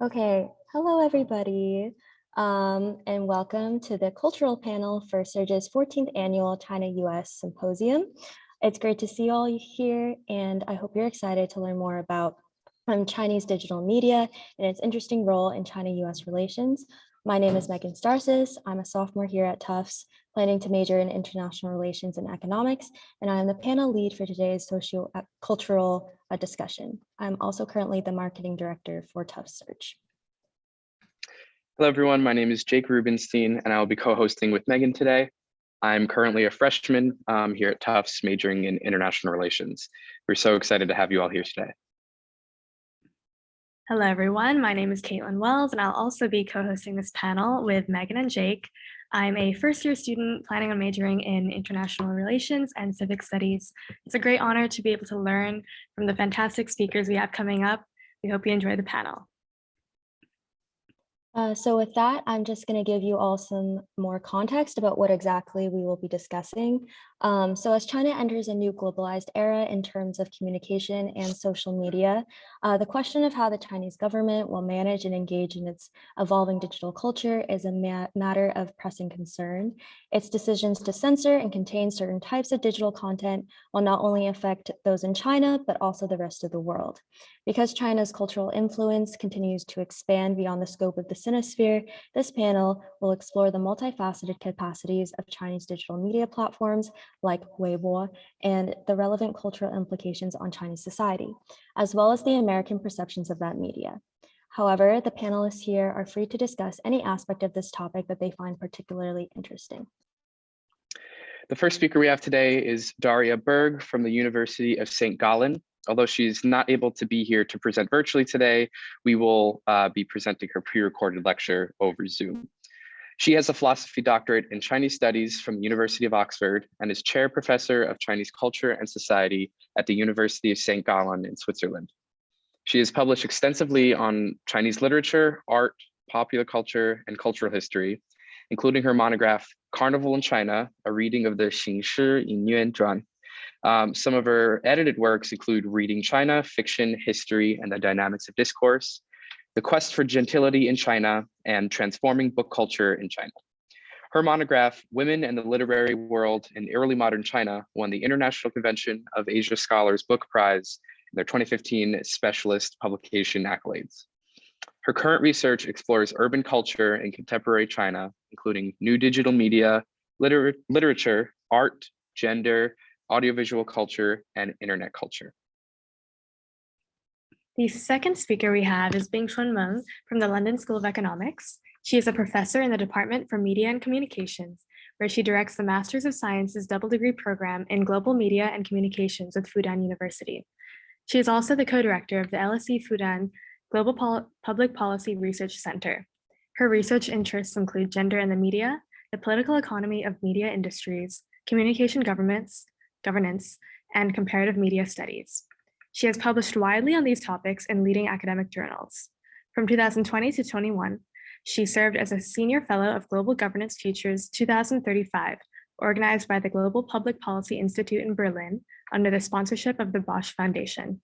Okay, hello everybody, um, and welcome to the cultural panel for Surge's 14th annual China-US Symposium. It's great to see all you here, and I hope you're excited to learn more about um, Chinese digital media and its interesting role in China-US relations. My name is Megan Starsis. I'm a sophomore here at Tufts, planning to major in international relations and economics, and I am the panel lead for today's socio-cultural uh, discussion. I'm also currently the marketing director for Tufts Search. Hello, everyone. My name is Jake Rubenstein, and I will be co-hosting with Megan today. I'm currently a freshman um, here at Tufts, majoring in international relations. We're so excited to have you all here today. Hello, everyone. My name is Caitlin Wells, and I'll also be co-hosting this panel with Megan and Jake. I'm a first year student planning on majoring in international relations and civic studies. It's a great honor to be able to learn from the fantastic speakers we have coming up. We hope you enjoy the panel. Uh, so with that, I'm just going to give you all some more context about what exactly we will be discussing. Um, so as China enters a new globalized era in terms of communication and social media, uh, the question of how the Chinese government will manage and engage in its evolving digital culture is a ma matter of pressing concern. Its decisions to censor and contain certain types of digital content will not only affect those in China, but also the rest of the world. Because China's cultural influence continues to expand beyond the scope of the Sinosphere, this panel will explore the multifaceted capacities of Chinese digital media platforms like Weibo and the relevant cultural implications on Chinese society, as well as the American perceptions of that media. However, the panelists here are free to discuss any aspect of this topic that they find particularly interesting. The first speaker we have today is Daria Berg from the University of St. Gallen. Although she's not able to be here to present virtually today, we will uh, be presenting her pre-recorded lecture over Zoom. She has a philosophy doctorate in Chinese studies from the University of Oxford and is chair professor of Chinese culture and society at the University of St. Gallen in Switzerland. She has published extensively on Chinese literature, art, popular culture, and cultural history, including her monograph, Carnival in China, a reading of the Xingshi Yinyuan Zhuan, um, some of her edited works include Reading China, Fiction, History, and the Dynamics of Discourse, The Quest for Gentility in China, and Transforming Book Culture in China. Her monograph, Women and the Literary World in Early Modern China, won the International Convention of Asia Scholars Book Prize in their 2015 Specialist Publication Accolades. Her current research explores urban culture in contemporary China, including new digital media, liter literature, art, gender, audiovisual culture, and internet culture. The second speaker we have is Bingchun Meng from the London School of Economics. She is a professor in the Department for Media and Communications, where she directs the Masters of Sciences double degree program in Global Media and Communications with Fudan University. She is also the co-director of the LSE Fudan Global Pol Public Policy Research Center. Her research interests include gender in the media, the political economy of media industries, communication governments, governance, and comparative media studies. She has published widely on these topics in leading academic journals. From 2020 to 21, she served as a senior fellow of Global Governance Futures 2035, organized by the Global Public Policy Institute in Berlin under the sponsorship of the Bosch Foundation.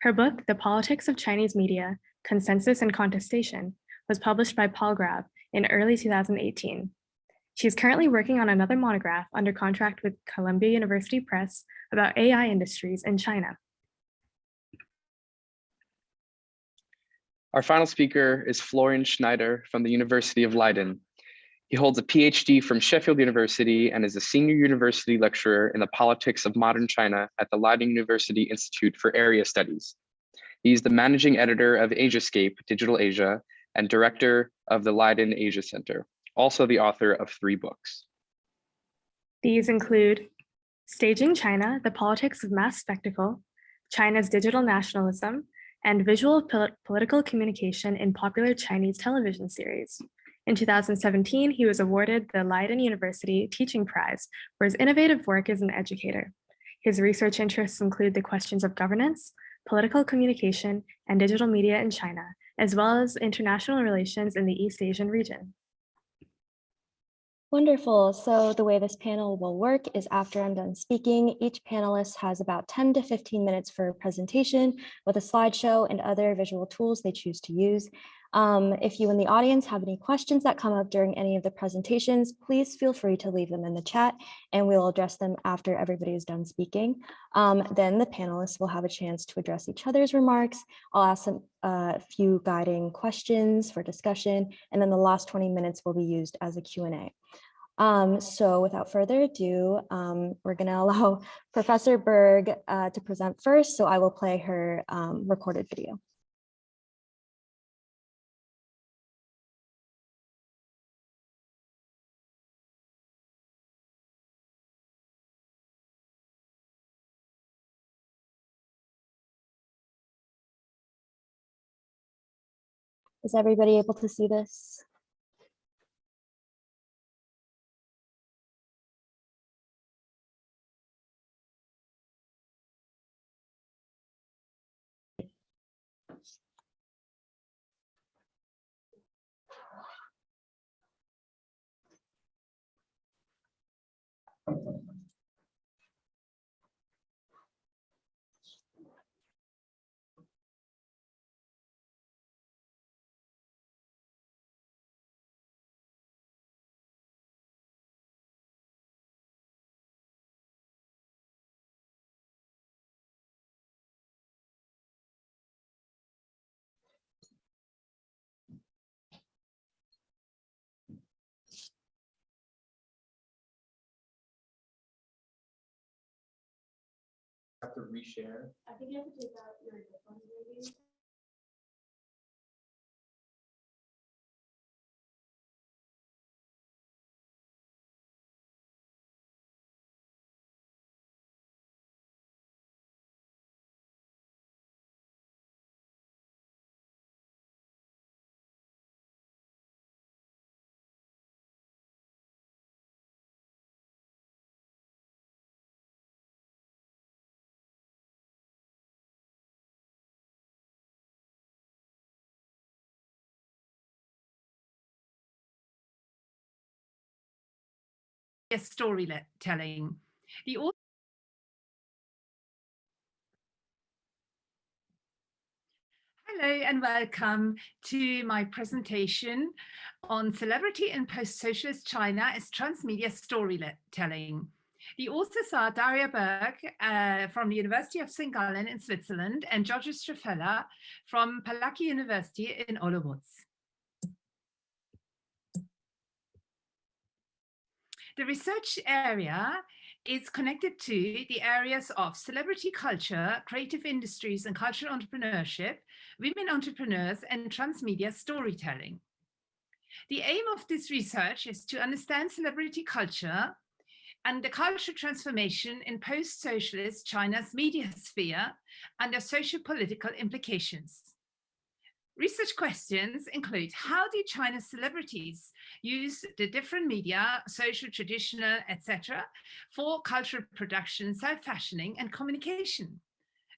Her book, The Politics of Chinese Media, Consensus and Contestation, was published by Palgrave in early 2018. She is currently working on another monograph under contract with Columbia University Press about AI industries in China. Our final speaker is Florian Schneider from the University of Leiden. He holds a PhD from Sheffield University and is a senior university lecturer in the politics of modern China at the Leiden University Institute for Area Studies. He's the managing editor of Asiascape Digital Asia and director of the Leiden Asia Center also the author of three books. These include Staging China, The Politics of Mass Spectacle, China's Digital Nationalism, and Visual Pol Political Communication in Popular Chinese Television Series. In 2017, he was awarded the Leiden University Teaching Prize for his innovative work as an educator. His research interests include the questions of governance, political communication, and digital media in China, as well as international relations in the East Asian region. Wonderful. So the way this panel will work is after I'm done speaking, each panelist has about 10 to 15 minutes for a presentation with a slideshow and other visual tools they choose to use. Um, if you in the audience have any questions that come up during any of the presentations, please feel free to leave them in the chat and we'll address them after everybody is done speaking. Um, then the panelists will have a chance to address each other's remarks. I'll ask a uh, few guiding questions for discussion, and then the last 20 minutes will be used as a Q&A. Um, so without further ado, um, we're going to allow Professor Berg uh, to present first, so I will play her um, recorded video. Is everybody able to see this? To reshare. I think you have to take out your headphones maybe. Storytelling. The au- Hello and welcome to my presentation on celebrity in post-socialist China as transmedia storytelling. The authors are Daria Berg uh, from the University of St. Gallen in Switzerland and George Strafella from Palacky University in Olomouc. The research area is connected to the areas of celebrity culture, creative industries and cultural entrepreneurship, women entrepreneurs and transmedia storytelling. The aim of this research is to understand celebrity culture and the cultural transformation in post-socialist China's media sphere and their socio-political implications. Research questions include how do China's celebrities use the different media, social, traditional, etc., for cultural production, self-fashioning and communication?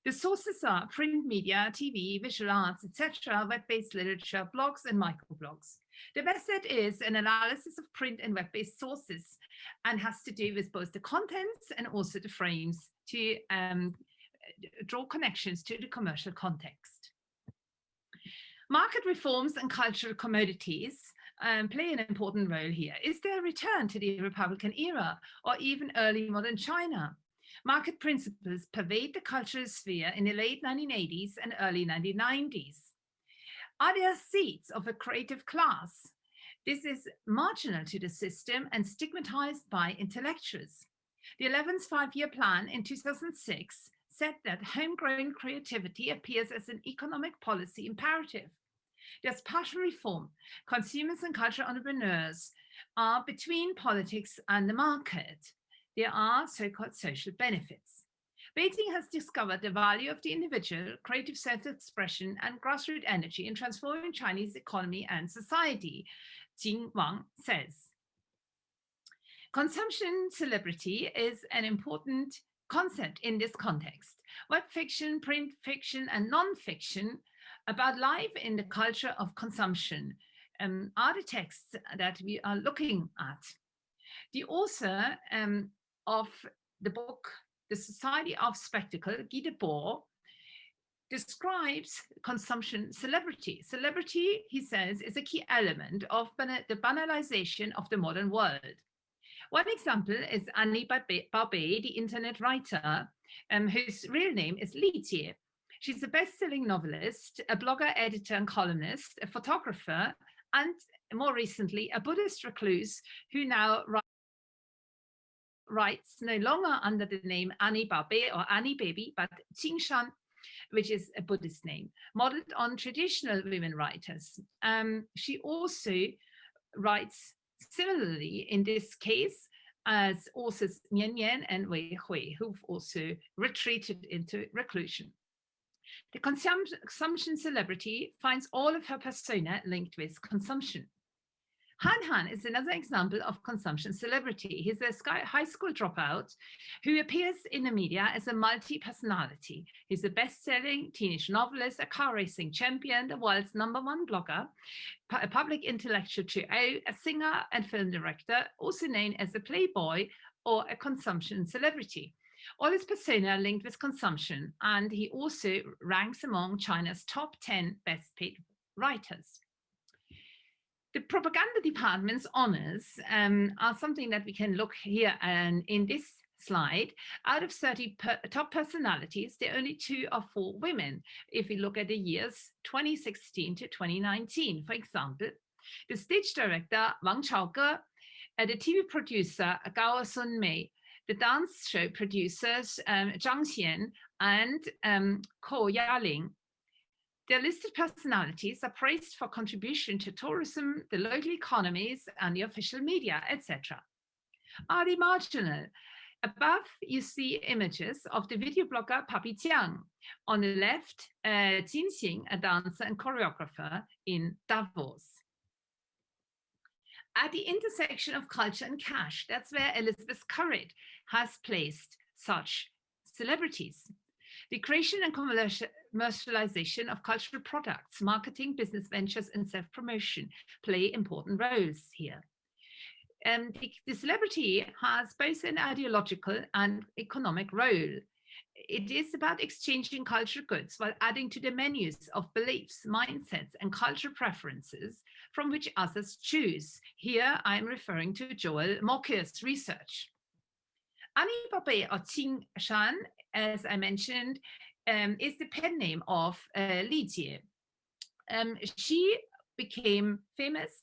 The sources are print media, TV, visual arts, etc., web-based literature, blogs and microblogs. The method is an analysis of print and web-based sources and has to do with both the contents and also the frames to um, draw connections to the commercial context. Market reforms and cultural commodities um, play an important role here. Is there a return to the Republican era or even early modern China? Market principles pervade the cultural sphere in the late 1980s and early 1990s. Are there seeds of a creative class? This is marginal to the system and stigmatized by intellectuals. The 11th five-year plan in 2006 said that homegrown creativity appears as an economic policy imperative. There's partial reform. Consumers and cultural entrepreneurs are between politics and the market. There are so-called social benefits. Beijing has discovered the value of the individual, creative self-expression and grassroots energy in transforming Chinese economy and society, Jing Wang says. Consumption celebrity is an important concept in this context. Web fiction, print fiction, and non-fiction about life in the culture of consumption um, are the texts that we are looking at. The author um, of the book, The Society of Spectacle, Guy Debord, describes consumption celebrity. Celebrity, he says, is a key element of the banalization of the modern world. One example is Annie Baobei, the internet writer, um, whose real name is Li Jie. She's a best-selling novelist, a blogger, editor, and columnist, a photographer, and more recently, a Buddhist recluse who now writes no longer under the name Annie Baobei or Annie Baby, but Qingshan, which is a Buddhist name, modeled on traditional women writers. Um, she also writes similarly in this case as authors Nian Yan and Wei Hui, who've also retreated into reclusion. The consumption celebrity finds all of her persona linked with consumption. Han Han is another example of consumption celebrity. He's a high school dropout who appears in the media as a multi-personality. He's a best-selling teenage novelist, a car racing champion, the world's number one blogger, a public intellectual to a singer and film director, also known as a playboy or a consumption celebrity. All his persona linked with consumption, and he also ranks among China's top 10 best paid writers. The propaganda department's honors um, are something that we can look here and in this slide. Out of 30 per top personalities, there are only two or four women. If we look at the years 2016 to 2019, for example, the stage director Wang Chaoge, uh, the TV producer Gao Sun-mei, the dance show producers um, Zhang Xian and um, Ko Yaling their listed personalities are praised for contribution to tourism, the local economies, and the official media, etc. Are they marginal? Above, you see images of the video blogger Papi. On the left, uh, Jin Xing, a dancer and choreographer in Davos. At the intersection of culture and cash, that's where Elizabeth Currid has placed such celebrities. The creation and commercialization of cultural products, marketing, business ventures, and self-promotion play important roles here. Um, the, the celebrity has both an ideological and economic role. It is about exchanging cultural goods while adding to the menus of beliefs, mindsets, and cultural preferences from which others choose. Here I'm referring to Joel Mokyr's research. Ami or Qing Shan, as I mentioned, um, is the pen name of uh, Li Jie. Um, she became famous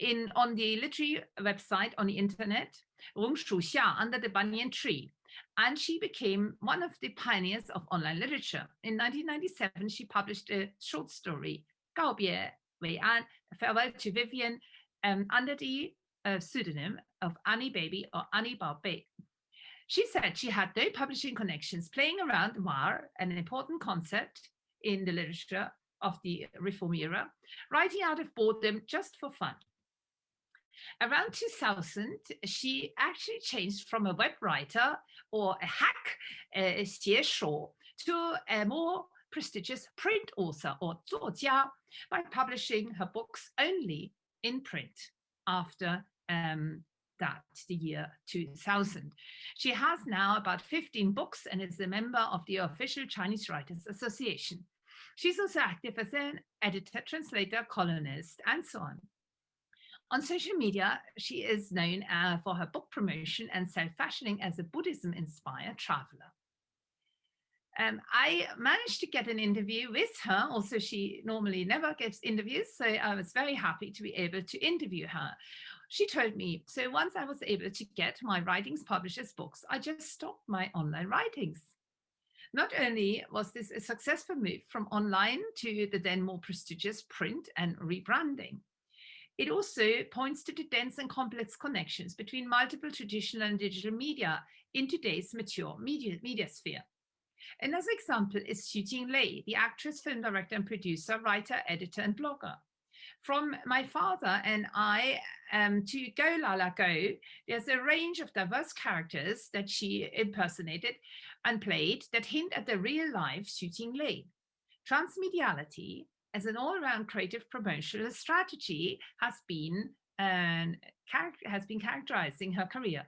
in on the literary website on the internet, Rong Shu Xia, under the banyan tree. And she became one of the pioneers of online literature. In 1997, she published a short story, Gao Bie Wei An, Farewell to Vivian, um, under the uh, pseudonym of Annie Baby or Annie Bao Bei. She said she had no publishing connections playing around Mar, an important concept in the literature of the reform era, writing out of boredom just for fun. Around 2000, she actually changed from a web writer or a hack, uh, to a more prestigious print author or 作家 by publishing her books only in print after um, that the year 2000. She has now about 15 books and is a member of the official Chinese Writers Association. She's also active as an editor, translator, columnist, and so on. On social media, she is known uh, for her book promotion and self-fashioning as a Buddhism-inspired traveler. Um, I managed to get an interview with her. Also, she normally never gives interviews, so I was very happy to be able to interview her. She told me, so once I was able to get my writings published as books, I just stopped my online writings. Not only was this a successful move from online to the then more prestigious print and rebranding, it also points to the dense and complex connections between multiple traditional and digital media in today's mature media, media sphere. Another example is Xu Jinglei, the actress, film director and producer, writer, editor and blogger from my father and I um, to Go Lala Go, there's a range of diverse characters that she impersonated and played that hint at the real life Xu Jinglei. Transmediality as an all-around creative promotional strategy has been um, has been characterizing her career.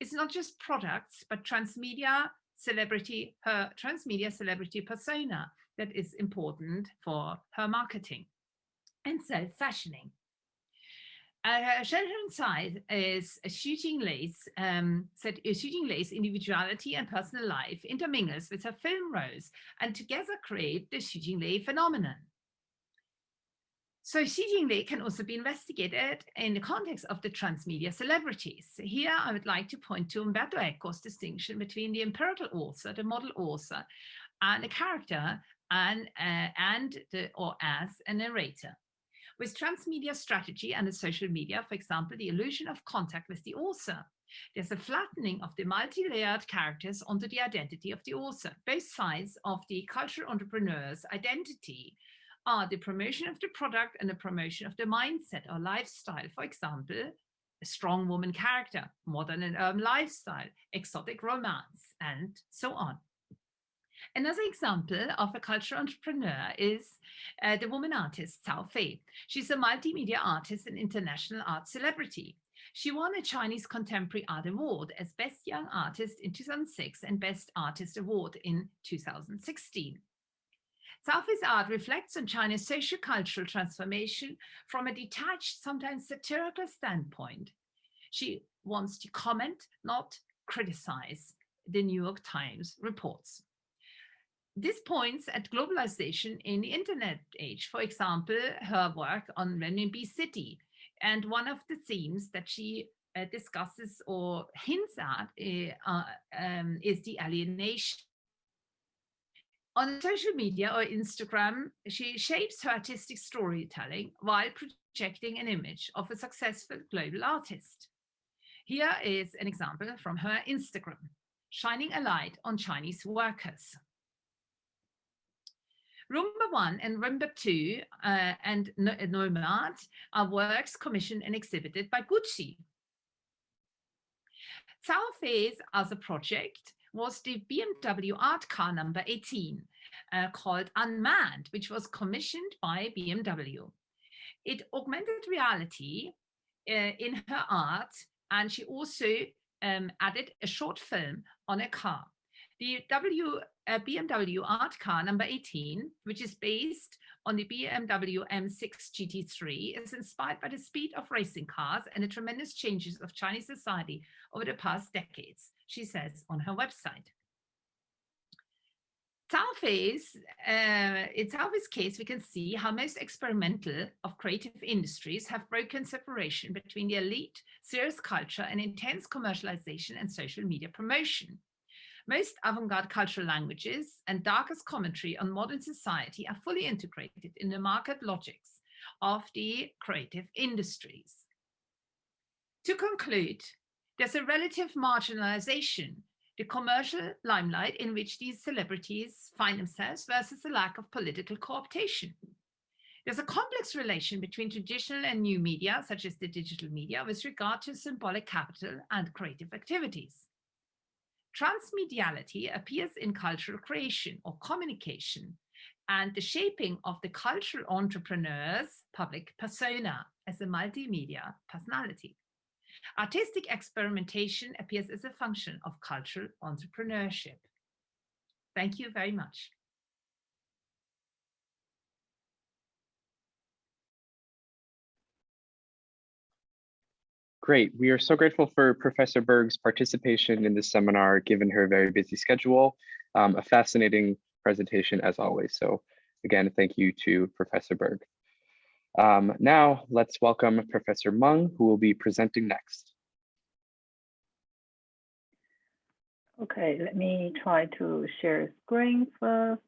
It's not just products, but transmedia celebrity, her transmedia celebrity persona that is important for her marketing and self-fashioning. Uh, Shenron side is a shooting lace, um, said Xu Jinglei's individuality and personal life intermingles with her film roles and together create the Xu Jinglei phenomenon. So Xu Jinglei can also be investigated in the context of the transmedia celebrities. Here I would like to point to Umberto Eco's distinction between the empirical author, the model author, and a character and, uh, and the, or as a narrator. With transmedia strategy and the social media, for example, the illusion of contact with the author. There's a flattening of the multi-layered characters onto the identity of the author. Both sides of the cultural entrepreneur's identity are the promotion of the product and the promotion of the mindset or lifestyle. For example, a strong woman character, modern and urban lifestyle, exotic romance, and so on. Another example of a cultural entrepreneur is uh, the woman artist Cao Fei. She's a multimedia artist and international art celebrity. She won a Chinese Contemporary Art Award as Best Young Artist in 2006 and Best Artist Award in 2016. Cao Fei's art reflects on China's socio-cultural transformation from a detached, sometimes satirical standpoint. She wants to comment, not criticize, the New York Times reports this points at globalization in the internet age. For example, her work on Renminbi City. And one of the themes that she uh, discusses or hints at uh, um, is the alienation. On social media or Instagram, she shapes her artistic storytelling while projecting an image of a successful global artist. Here is an example from her Instagram, shining a light on Chinese workers. Rumba 1 and Rumba 2 uh, and Nomad are works commissioned and exhibited by Gucci. Cao Fei's other project was the BMW art car number 18 uh, called Unmanned, which was commissioned by BMW. It augmented reality uh, in her art and she also um, added a short film on a car. The w, uh, BMW art car number 18, which is based on the BMW M6 GT3, is inspired by the speed of racing cars and the tremendous changes of Chinese society over the past decades, she says on her website. Cao Fei's, uh, in Cao Fei's case, we can see how most experimental of creative industries have broken separation between the elite, serious culture and intense commercialization and social media promotion. Most avant-garde cultural languages and darkest commentary on modern society are fully integrated in the market logics of the creative industries. To conclude, there's a relative marginalization, the commercial limelight in which these celebrities find themselves versus a lack of political cooptation. There's a complex relation between traditional and new media, such as the digital media, with regard to symbolic capital and creative activities. Transmediality appears in cultural creation or communication and the shaping of the cultural entrepreneur's public persona as a multimedia personality. Artistic experimentation appears as a function of cultural entrepreneurship. Thank you very much. Great. We are so grateful for Professor Berg's participation in this seminar, given her very busy schedule. Um, a fascinating presentation as always. So again, thank you to Professor Berg. Um, now let's welcome Professor Meng, who will be presenting next. Okay, let me try to share screen first.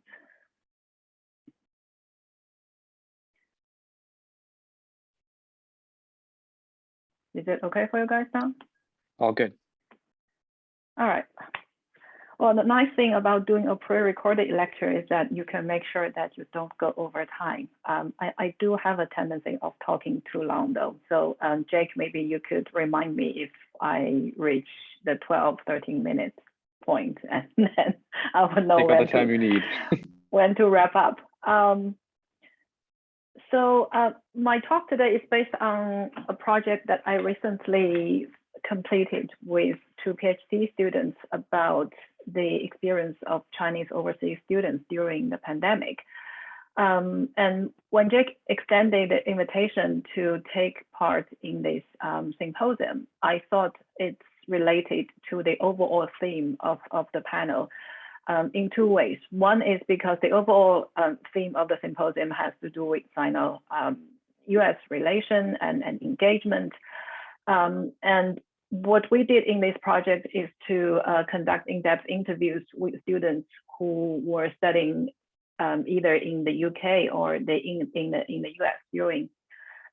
Is it okay for you guys now? All good. All right. Well, the nice thing about doing a pre-recorded lecture is that you can make sure that you don't go over time. Um, I, I, do have a tendency of talking too long though. So um, Jake, maybe you could remind me if I reach the 12, 13 minutes point and then I will know when, all the time to, you need. when to wrap up. Um, so uh, my talk today is based on a project that I recently completed with two PhD students about the experience of Chinese overseas students during the pandemic. Um, and when Jake extended the invitation to take part in this um, symposium, I thought it's related to the overall theme of, of the panel um, in two ways. One is because the overall um, theme of the symposium has to do with Sino US relation and, and engagement. Um, and what we did in this project is to uh, conduct in-depth interviews with students who were studying um, either in the UK or the, in, in, the, in the US during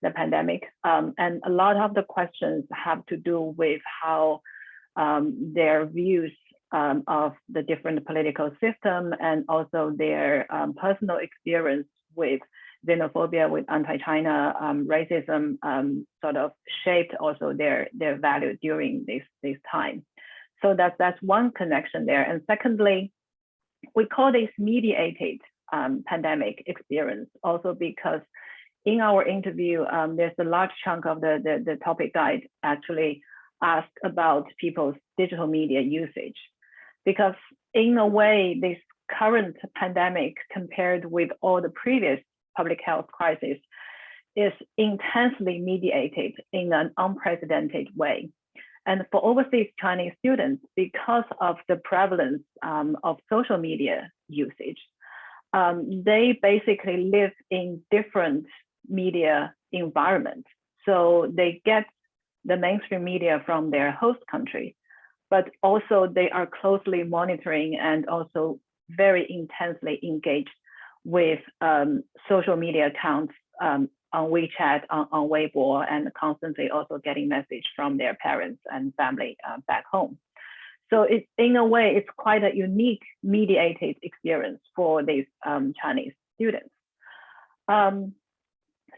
the pandemic. Um, and a lot of the questions have to do with how um, their views um, of the different political system and also their um, personal experience with xenophobia, with anti-China um, racism sort of shaped also their, their value during this, this time. So that's, that's one connection there. And secondly, we call this mediated um, pandemic experience also because in our interview, um, there's a large chunk of the, the, the topic guide actually asked about people's digital media usage. Because in a way, this current pandemic compared with all the previous public health crises is intensely mediated in an unprecedented way. And for overseas Chinese students, because of the prevalence um, of social media usage, um, they basically live in different media environments. So they get the mainstream media from their host country, but also they are closely monitoring and also very intensely engaged with um, social media accounts um, on WeChat, on, on Weibo, and constantly also getting message from their parents and family uh, back home. So it's in a way, it's quite a unique mediated experience for these um, Chinese students. Um,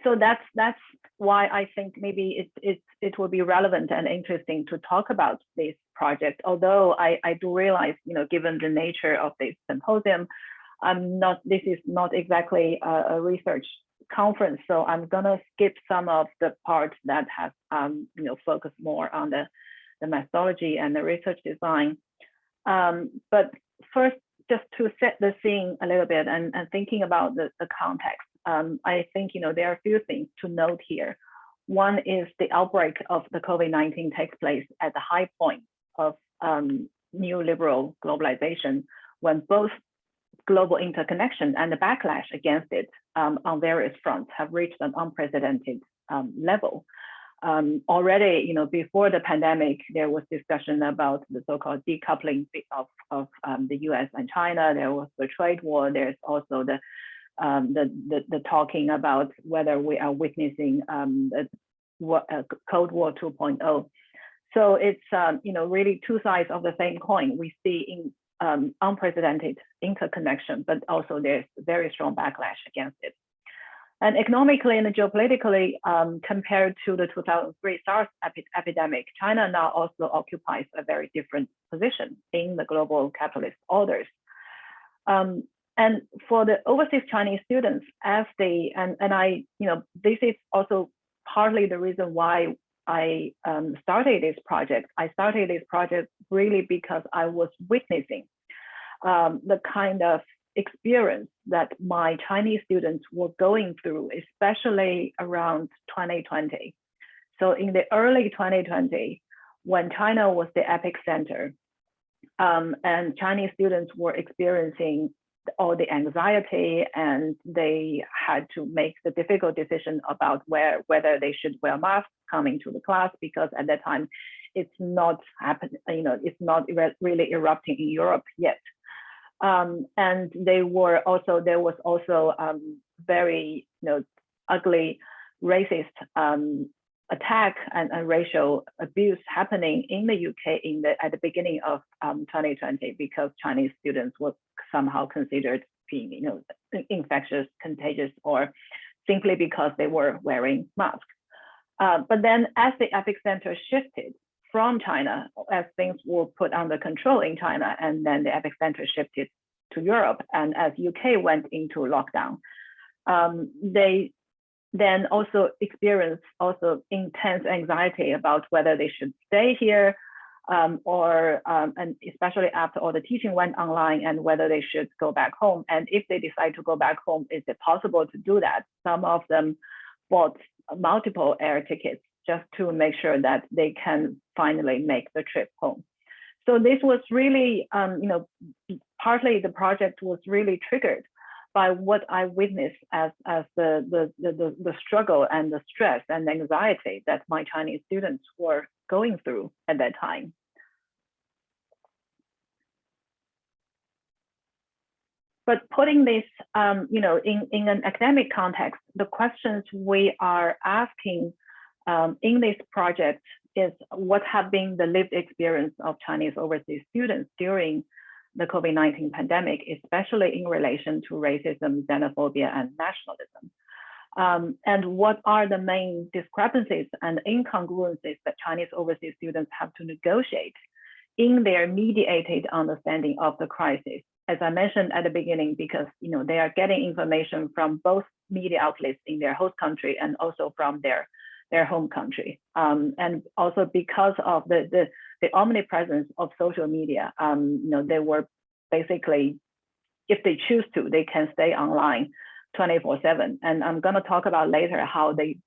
so that's that's why I think maybe it, it, it will be relevant and interesting to talk about this project. Although I, I do realize, you know, given the nature of this symposium, I'm not, this is not exactly a, a research conference. So I'm gonna skip some of the parts that have, um, you know, focus more on the the methodology and the research design. Um, but first, just to set the scene a little bit and, and thinking about the, the context, um, I think you know there are a few things to note here. One is the outbreak of the COVID-19 takes place at the high point of um, neoliberal globalization, when both global interconnection and the backlash against it um, on various fronts have reached an unprecedented um, level um, already, you know, before the pandemic, there was discussion about the so-called decoupling of, of um, the U.S. and China. There was the trade war. There's also the um, the, the, the talking about whether we are witnessing um, the uh, Cold War 2.0. So it's um, you know really two sides of the same coin. We see in um, unprecedented interconnection, but also there's very strong backlash against it. And economically and geopolitically, um, compared to the 2003 SARS epi epidemic, China now also occupies a very different position in the global capitalist orders. Um, and for the overseas Chinese students, as they, and, and I, you know, this is also partly the reason why I um, started this project. I started this project really because I was witnessing um, the kind of experience that my Chinese students were going through, especially around 2020. So in the early 2020, when China was the epicenter, um, and Chinese students were experiencing all the anxiety and they had to make the difficult decision about where whether they should wear masks coming to the class because at that time it's not happening you know it's not really erupting in Europe yet. Um, and they were also, there was also um, very, you know, ugly racist um, attack and, and, racial abuse happening in the UK in the, at the beginning of 2020 um, because Chinese students were somehow considered being, you know, infectious, contagious, or simply because they were wearing masks. Uh, but then as the epicenter shifted from China as things were put under control in China, and then the epicenter shifted to Europe, and as UK went into lockdown, um, they then also experienced also intense anxiety about whether they should stay here um, or um, and especially after all the teaching went online and whether they should go back home. And if they decide to go back home, is it possible to do that? Some of them bought multiple air tickets just to make sure that they can finally make the trip home. So this was really, um, you know, partly the project was really triggered by what I witnessed as, as the, the, the, the struggle and the stress and anxiety that my Chinese students were going through at that time. But putting this, um, you know, in, in an academic context, the questions we are asking um, in this project is what have been the lived experience of Chinese overseas students during the COVID-19 pandemic, especially in relation to racism, xenophobia, and nationalism. Um, and what are the main discrepancies and incongruencies that Chinese overseas students have to negotiate in their mediated understanding of the crisis? As I mentioned at the beginning, because you know they are getting information from both media outlets in their host country and also from their their home country. Um, and also because of the, the, the omnipresence of social media, um, you know, they were basically, if they choose to, they can stay online 24 seven. And I'm gonna talk about later how they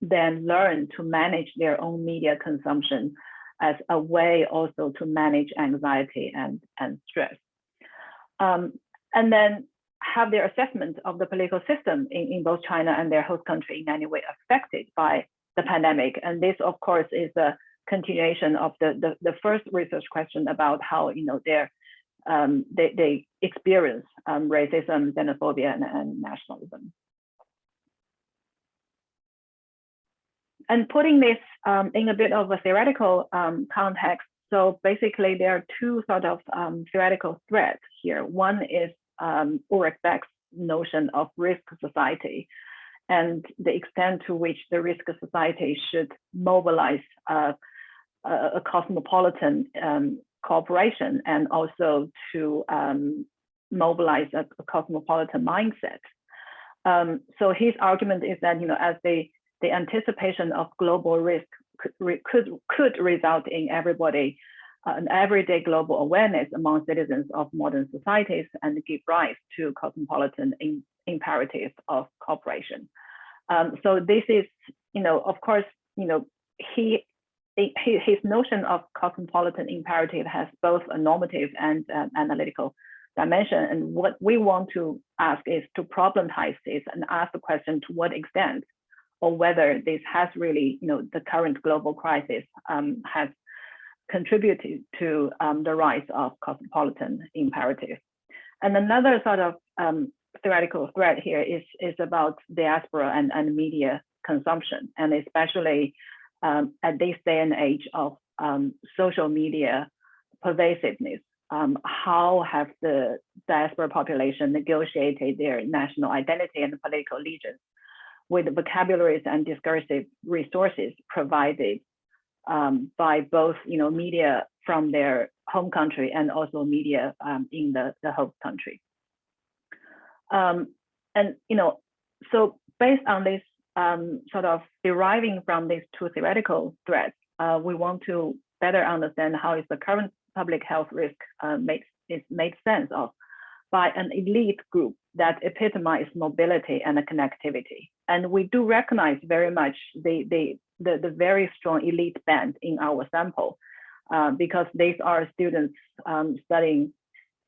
then learn to manage their own media consumption as a way also to manage anxiety and, and stress. Um, and then have their assessment of the political system in, in both China and their host country in any way affected by the pandemic. And this, of course, is a continuation of the, the, the first research question about how you know their um, they, they experience um, racism, xenophobia, and, and, nationalism. And putting this um, in a bit of a theoretical um, context, so basically there are two sort of um, theoretical threads here. One is um, Ulrich Beck's notion of risk society and the extent to which the risk society should mobilize uh, a, cosmopolitan um, cooperation and also to um, mobilize a, a, cosmopolitan mindset. Um, so his argument is that you know as the the anticipation of global risk could could, could result in everybody an everyday global awareness among citizens of modern societies and give rise to cosmopolitan in, imperative of cooperation. Um, so this is, you know, of course, you know, he his notion of cosmopolitan imperative has both a normative and uh, analytical dimension. And what we want to ask is to problematize this and ask the question to what extent or whether this has really, you know, the current global crisis um, has contributed to um, the rise of cosmopolitan imperative. And another sort of um, theoretical thread here is, is about diaspora and, and media consumption, and especially um, at this day and age of um, social media pervasiveness. Um, how have the diaspora population negotiated their national identity and political allegiance with vocabularies and discursive resources provided um, by both you know media from their home country and also media um, in the, the host country. Um, and you know, so based on this um, sort of deriving from these two theoretical threads, uh, we want to better understand how is the current public health risk uh, makes is made sense of by an elite group that epitomize mobility and connectivity. And we do recognize very much the, the, the, the very strong elite band in our sample uh, because these are students um, studying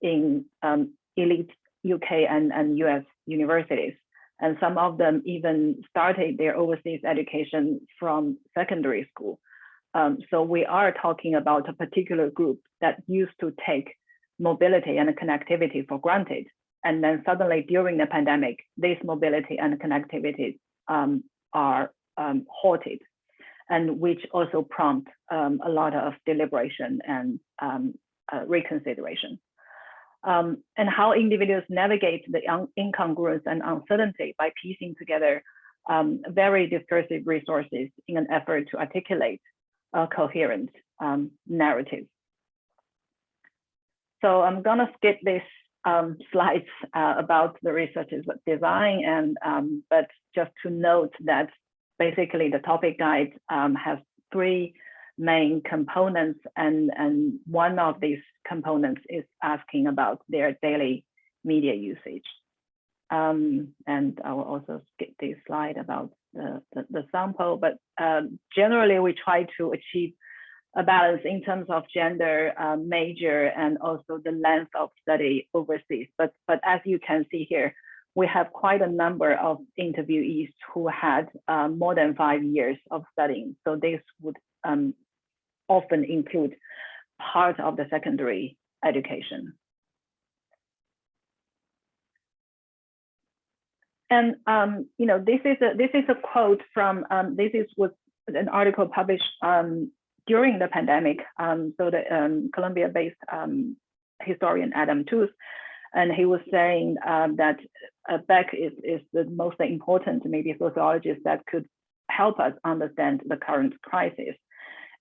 in um, elite UK and, and US universities. And some of them even started their overseas education from secondary school. Um, so we are talking about a particular group that used to take mobility and connectivity for granted. And then suddenly during the pandemic, this mobility and connectivity um, are um, halted and which also prompt um, a lot of deliberation and um, uh, reconsideration. Um, and how individuals navigate the incongruence and uncertainty by piecing together um, very discursive resources in an effort to articulate a coherent um, narrative. So I'm gonna skip this um, slides uh, about the research's design and um, but just to note that basically the topic guide um, has three main components. And, and one of these components is asking about their daily media usage. Um, and I will also skip this slide about the, the, the sample, but um, generally we try to achieve a balance in terms of gender, uh, major, and also the length of study overseas. But, but as you can see here, we have quite a number of interviewees who had uh, more than five years of studying. So this would um, often include part of the secondary education. And um, you know, this is a this is a quote from um, this is was an article published um, during the pandemic. Um, so the um, Columbia-based um, historian Adam Tooze, and he was saying that uh, Beck is, is the most important maybe sociologist that could help us understand the current crisis.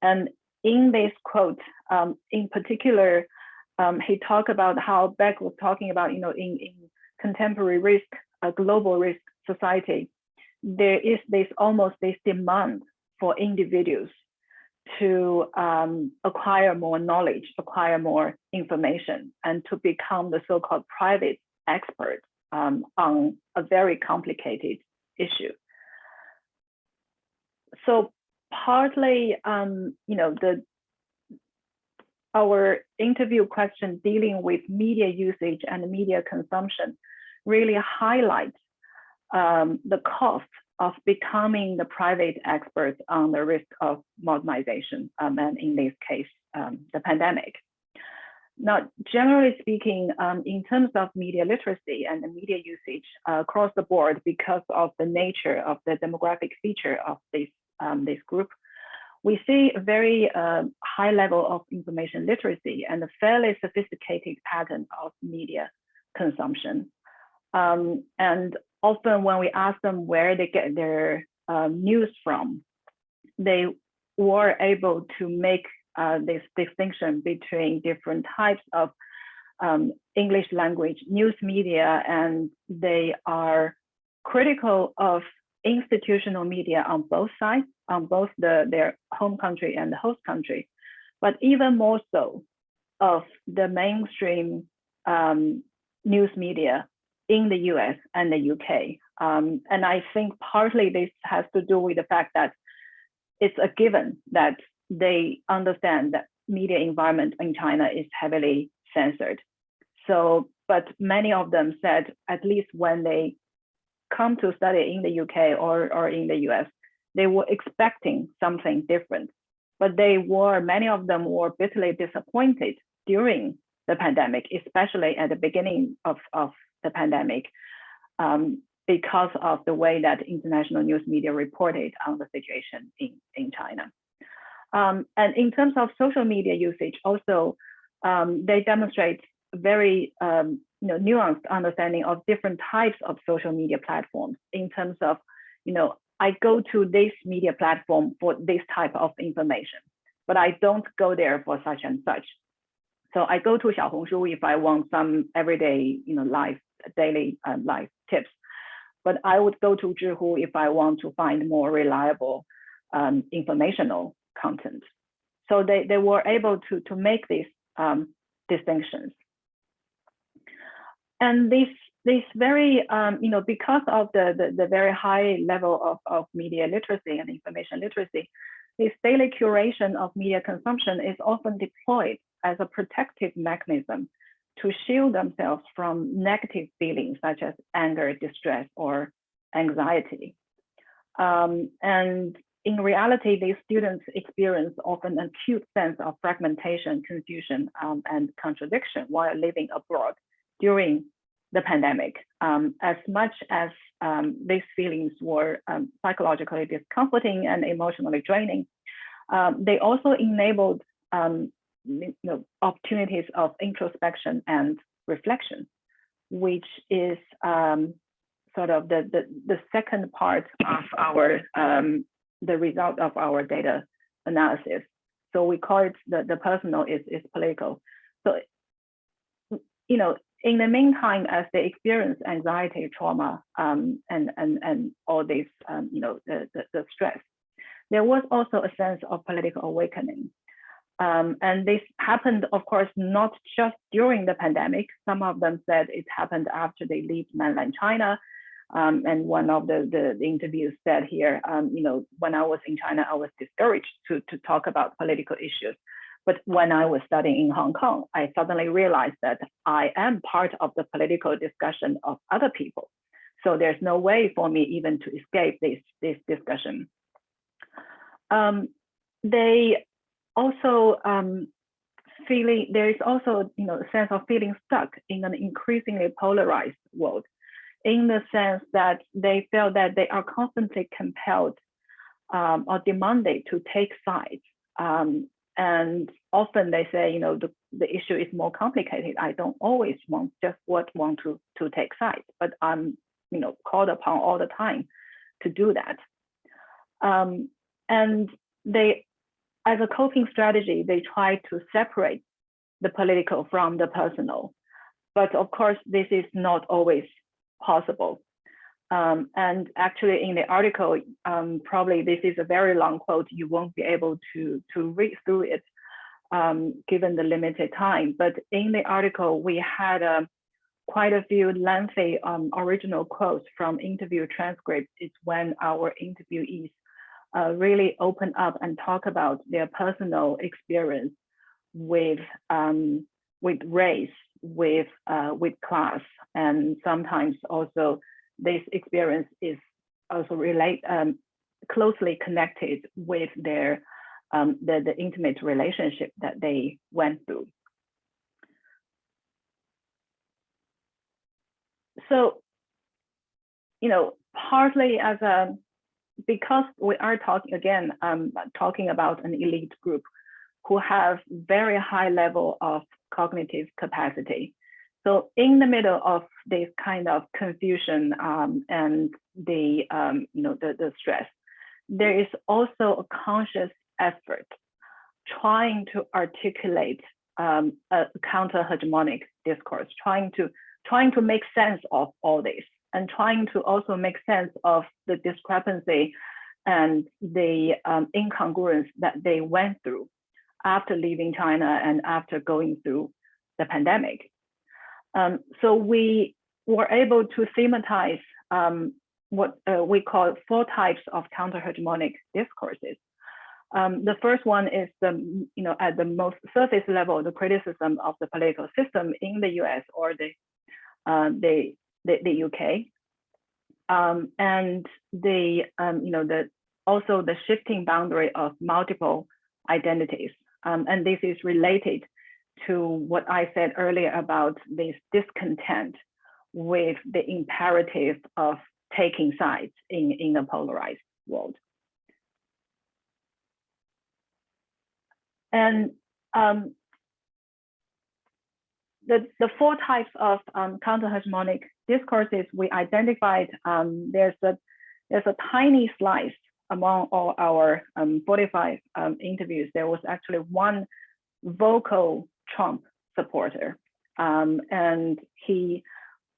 And in this quote, um, in particular, um, he talked about how Beck was talking about, you know, in, in contemporary risk, a global risk society, there is this almost this demand for individuals to um, acquire more knowledge, acquire more information, and to become the so-called private expert um, on a very complicated issue. So partly, um, you know, the our interview question dealing with media usage and media consumption really highlights um, the cost of becoming the private expert on the risk of modernization, um, and in this case, um, the pandemic. Now, generally speaking, um, in terms of media literacy and media usage uh, across the board, because of the nature of the demographic feature of this, um, this group, we see a very uh, high level of information literacy and a fairly sophisticated pattern of media consumption. Um, and often when we ask them where they get their um, news from, they were able to make uh, this distinction between different types of um, English language news media, and they are critical of institutional media on both sides, on both the, their home country and the host country, but even more so of the mainstream um, news media in the US and the UK. Um, and I think partly this has to do with the fact that it's a given that they understand that media environment in China is heavily censored. So, but many of them said, at least when they come to study in the UK or, or in the US, they were expecting something different. But they were, many of them were bitterly disappointed during the pandemic, especially at the beginning of, of the pandemic, um, because of the way that international news media reported on the situation in, in China. Um, and in terms of social media usage, also, um, they demonstrate very um, you know, nuanced understanding of different types of social media platforms in terms of, you know, I go to this media platform for this type of information, but I don't go there for such and such. So I go to Xiaohongshu if I want some everyday, you know, life, daily uh, life tips. But I would go to Zhihu if I want to find more reliable um, informational content. So they, they were able to, to make these um, distinctions. And this, this very, um, you know, because of the, the, the, very high level of, of media literacy and information literacy, this daily curation of media consumption is often deployed as a protective mechanism to shield themselves from negative feelings such as anger, distress, or anxiety. Um, and in reality, these students experience often an acute sense of fragmentation, confusion, um, and contradiction while living abroad during the pandemic. Um, as much as um, these feelings were um, psychologically discomforting and emotionally draining, um, they also enabled um, you know, opportunities of introspection and reflection, which is sort of the, the, the, second part of our the result of our data analysis. So we call it the, the personal is, is political. So, you know, in the meantime, as they experience anxiety, trauma, um, and, and, and all this, um, you know, the, the, the, stress, there was also a sense of political awakening. Um, and this happened, of course, not just during the pandemic. Some of them said it happened after they leave mainland China. Um, and one of the, the, the interviews said here, um, you know, when I was in China, I was discouraged to, to talk about political issues. But when I was studying in Hong Kong, I suddenly realized that I am part of the political discussion of other people. So there's no way for me even to escape this, this discussion. Um, they also um, feeling, there is also you know, a sense of feeling stuck in an increasingly polarized world in the sense that they feel that they are constantly compelled um, or demanded to take sides. Um, and often they say, you know, the, the issue is more complicated. I don't always want just what want to, to take sides, but I'm, you know, called upon all the time to do that. Um, and they, as a coping strategy, they try to separate the political from the personal. But of course, this is not always possible. Um, and actually in the article, um, probably this is a very long quote, you won't be able to, to read through it um, given the limited time. But in the article, we had uh, quite a few lengthy um, original quotes from interview transcripts. It's when our interviewees uh, really open up and talk about their personal experience with, um, with race, with, uh, with class, and sometimes also this experience is also relate um, closely connected with their um, the, the intimate relationship that they went through. So, you know, partly as a, because we are talking again, um, talking about an elite group who have very high level of cognitive capacity. So in the middle of this kind of confusion um, and the, um, you know, the, the stress, there is also a conscious effort trying to articulate um, a counter-hegemonic discourse, trying to, trying to make sense of all this and trying to also make sense of the discrepancy and the um, incongruence that they went through after leaving China and after going through the pandemic. Um, so we were able to thematize um, what uh, we call four types of counter-hegemonic discourses. Um, the first one is the, you know, at the most surface level, the criticism of the political system in the US or the, uh, the, the, the, UK. Um, and the, um, you know, the, also the shifting boundary of multiple identities. Um, and this is related to what I said earlier about this discontent with the imperative of taking sides in, in a polarized world. And um, the, the four types of um, counter-hegemonic discourses we identified, um, there's, a, there's a tiny slice among all our um, 45 um, interviews. There was actually one vocal Trump supporter. Um, and he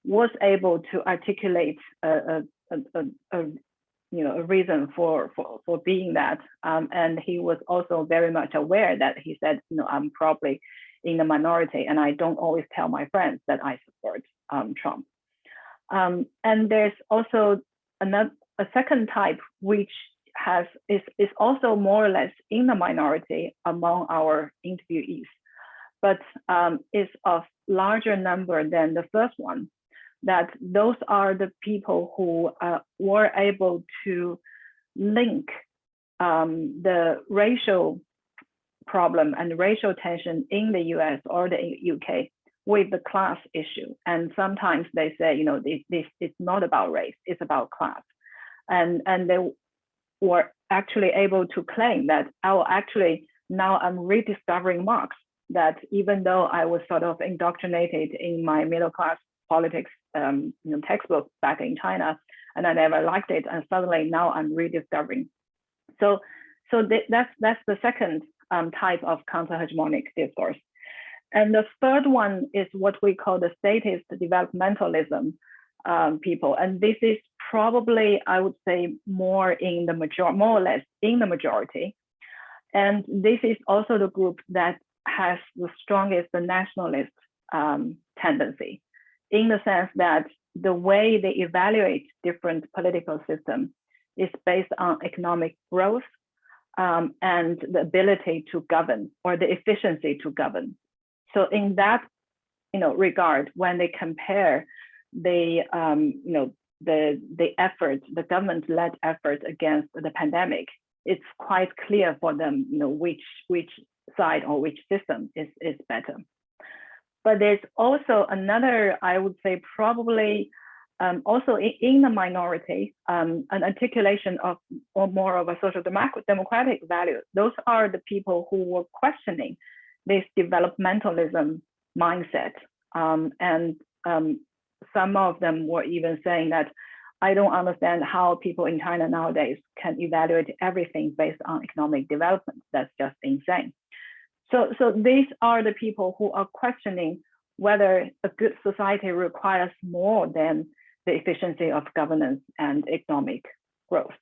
was able to articulate a, a, a, a, you know a reason for for, for being that. Um, and he was also very much aware that he said, you know, I'm probably in the minority, and I don't always tell my friends that I support um, Trump. Um, and there's also another a second type which has is is also more or less in the minority among our interviewees but um, is of larger number than the first one, that those are the people who uh, were able to link um, the racial problem and racial tension in the US or the UK with the class issue. And sometimes they say, you know, this, this is not about race, it's about class. And, and they were actually able to claim that, oh, actually, now I'm rediscovering Marx that even though I was sort of indoctrinated in my middle class politics um, you know, textbook back in China, and I never liked it, and suddenly now I'm rediscovering. So, so th that's that's the second um, type of counter-hegemonic discourse. And the third one is what we call the statist developmentalism. um, people. And this is probably, I would say, more in the major, more or less in the majority. And this is also the group that has the strongest the nationalist um, tendency, in the sense that the way they evaluate different political systems is based on economic growth um, and the ability to govern or the efficiency to govern. So in that you know, regard, when they compare the, um, you know, the, the effort, the government-led effort against the pandemic, it's quite clear for them, you know, which, which side or which system is, is better. But there's also another, I would say probably um, also in, in, the minority, um, an articulation of or more of a social democratic value. Those are the people who were questioning this developmentalism mindset. Um, and um, some of them were even saying that I don't understand how people in China nowadays can evaluate everything based on economic development. That's just insane. So, so these are the people who are questioning whether a good society requires more than the efficiency of governance and economic growth.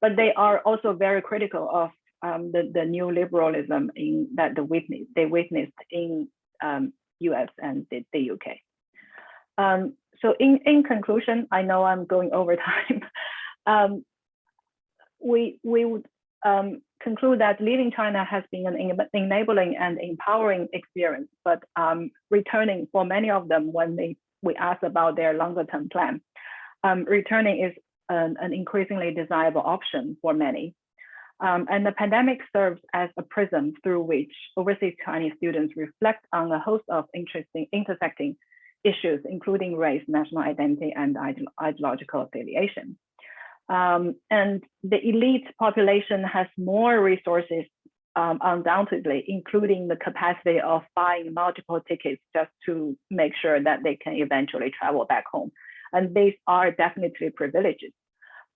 But they are also very critical of um, the, the new liberalism in that the witness they witnessed in um, US and the, the UK. Um, so in, in conclusion, I know I'm going over time. Um, we, we would um, conclude that leaving China has been an enabling and empowering experience, but um, returning for many of them when they we ask about their longer term plan, um, returning is an, an, increasingly desirable option for many. Um, and the pandemic serves as a prism through which overseas Chinese students reflect on a host of interesting intersecting issues, including race, national identity, and ideological affiliation. Um, and the elite population has more resources, um, undoubtedly, including the capacity of buying multiple tickets just to make sure that they can eventually travel back home. And these are definitely privileges.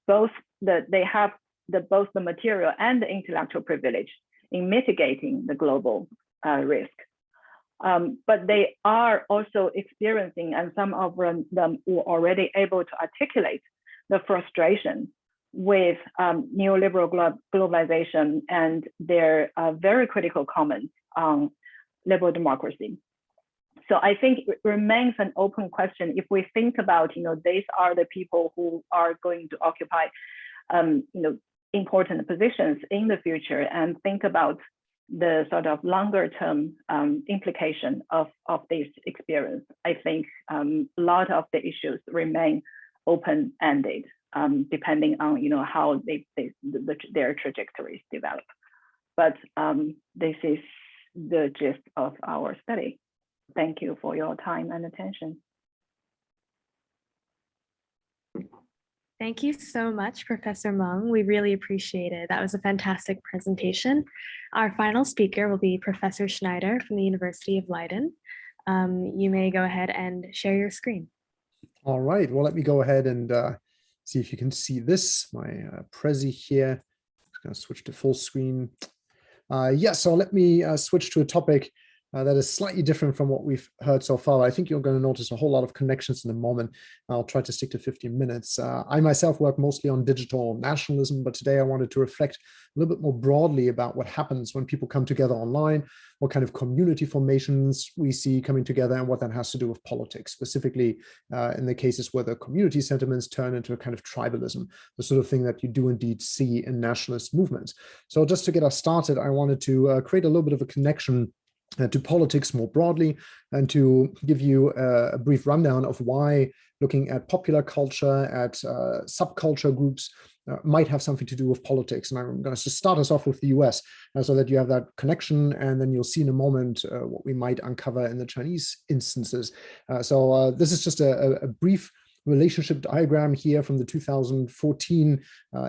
Both the, they have the, both the material and the intellectual privilege in mitigating the global uh, risk. Um, but they are also experiencing, and some of them were already able to articulate the frustration with um, neoliberal glo globalization and their uh, very critical comments on liberal democracy. So I think it remains an open question if we think about, you know, these are the people who are going to occupy, um, you know, important positions in the future and think about the sort of longer term um, implication of, of this experience. I think um, a lot of the issues remain open-ended, um, depending on you know how they, they the, their trajectories develop. But um, this is the gist of our study. Thank you for your time and attention. Thank you so much, Professor Meng. We really appreciate it. That was a fantastic presentation. Our final speaker will be Professor Schneider from the University of Leiden. Um, you may go ahead and share your screen. All right, well, let me go ahead and uh, see if you can see this, my uh, Prezi here. Just gonna switch to full screen. Uh, yeah, so let me uh, switch to a topic uh, that is slightly different from what we've heard so far. I think you're going to notice a whole lot of connections in a moment. I'll try to stick to 15 minutes. Uh, I myself work mostly on digital nationalism, but today I wanted to reflect a little bit more broadly about what happens when people come together online, what kind of community formations we see coming together and what that has to do with politics, specifically uh, in the cases where the community sentiments turn into a kind of tribalism, the sort of thing that you do indeed see in nationalist movements. So just to get us started, I wanted to uh, create a little bit of a connection to politics more broadly and to give you a, brief rundown of why looking at popular culture, at uh, subculture groups uh, might have something to do with politics. And I'm going to start us off with the US uh, so that you have that connection and then you'll see in a moment uh, what we might uncover in the Chinese instances. Uh, so this is just a, a, brief relationship diagram here from the 2014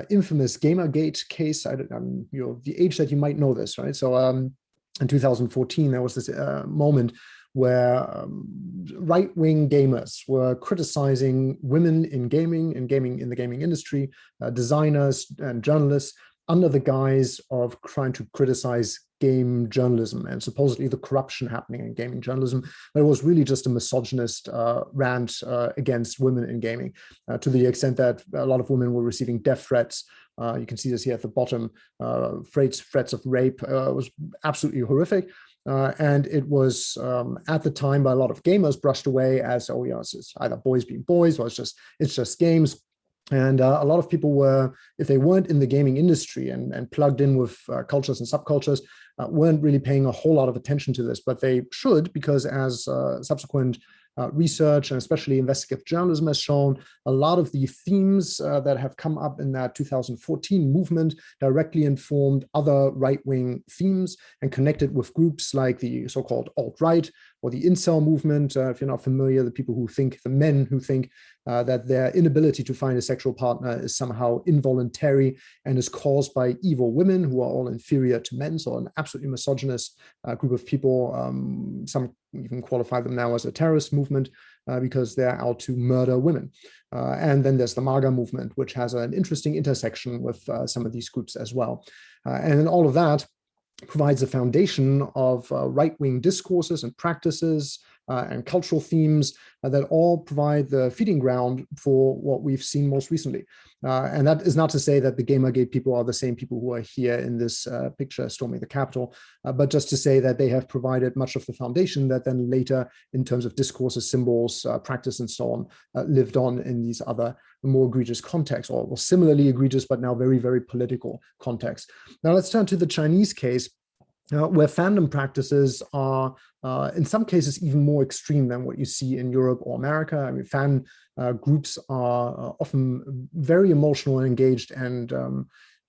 infamous Gamergate case. I, am you know, the age that you might know this, right? So um, in 2014, there was this uh, moment where um, right-wing gamers were criticizing women in gaming, in gaming in the gaming industry, uh, designers and journalists, under the guise of trying to criticize game journalism and supposedly the corruption happening in gaming journalism. But it was really just a misogynist uh, rant uh, against women in gaming uh, to the extent that a lot of women were receiving death threats. Uh, you can see this here at the bottom, uh, threats, of rape uh, was absolutely horrific. and it was um, at the time by a lot of gamers brushed away as, oh, yeah, it's, it's either boys being boys or it's just, it's just games and uh, a lot of people were, if they weren't in the gaming industry and, and plugged in with uh, cultures and subcultures, uh, weren't really paying a whole lot of attention to this, but they should because as uh, subsequent uh, research and especially investigative journalism has shown a lot of the themes uh, that have come up in that 2014 movement directly informed other right-wing themes and connected with groups like the so-called alt-right or the incel movement, uh, if you're not familiar, the people who think, the men who think uh, that their inability to find a sexual partner is somehow involuntary and is caused by evil women who are all inferior to men. So an absolutely misogynist uh, group of people. Um, some even qualify them now as a terrorist movement uh, because they're out to murder women. Uh, and then there's the MAGA movement, which has an interesting intersection with uh, some of these groups as well. Uh, and all of that provides a foundation of right-wing discourses and practices uh, and cultural themes uh, that all provide the feeding ground for what we've seen most recently. Uh, and that is not to say that the Gamergate people are the same people who are here in this uh, picture storming the Capitol, uh, but just to say that they have provided much of the foundation that then later, in terms of discourses, symbols, uh, practice, and so on, lived on in these other more egregious contexts, or similarly egregious, but now very, very political contexts. Now let's turn to the Chinese case uh, where fandom practices are uh, in some cases even more extreme than what you see in Europe or America. I mean, fan uh, groups are uh, often very emotional and engaged and um,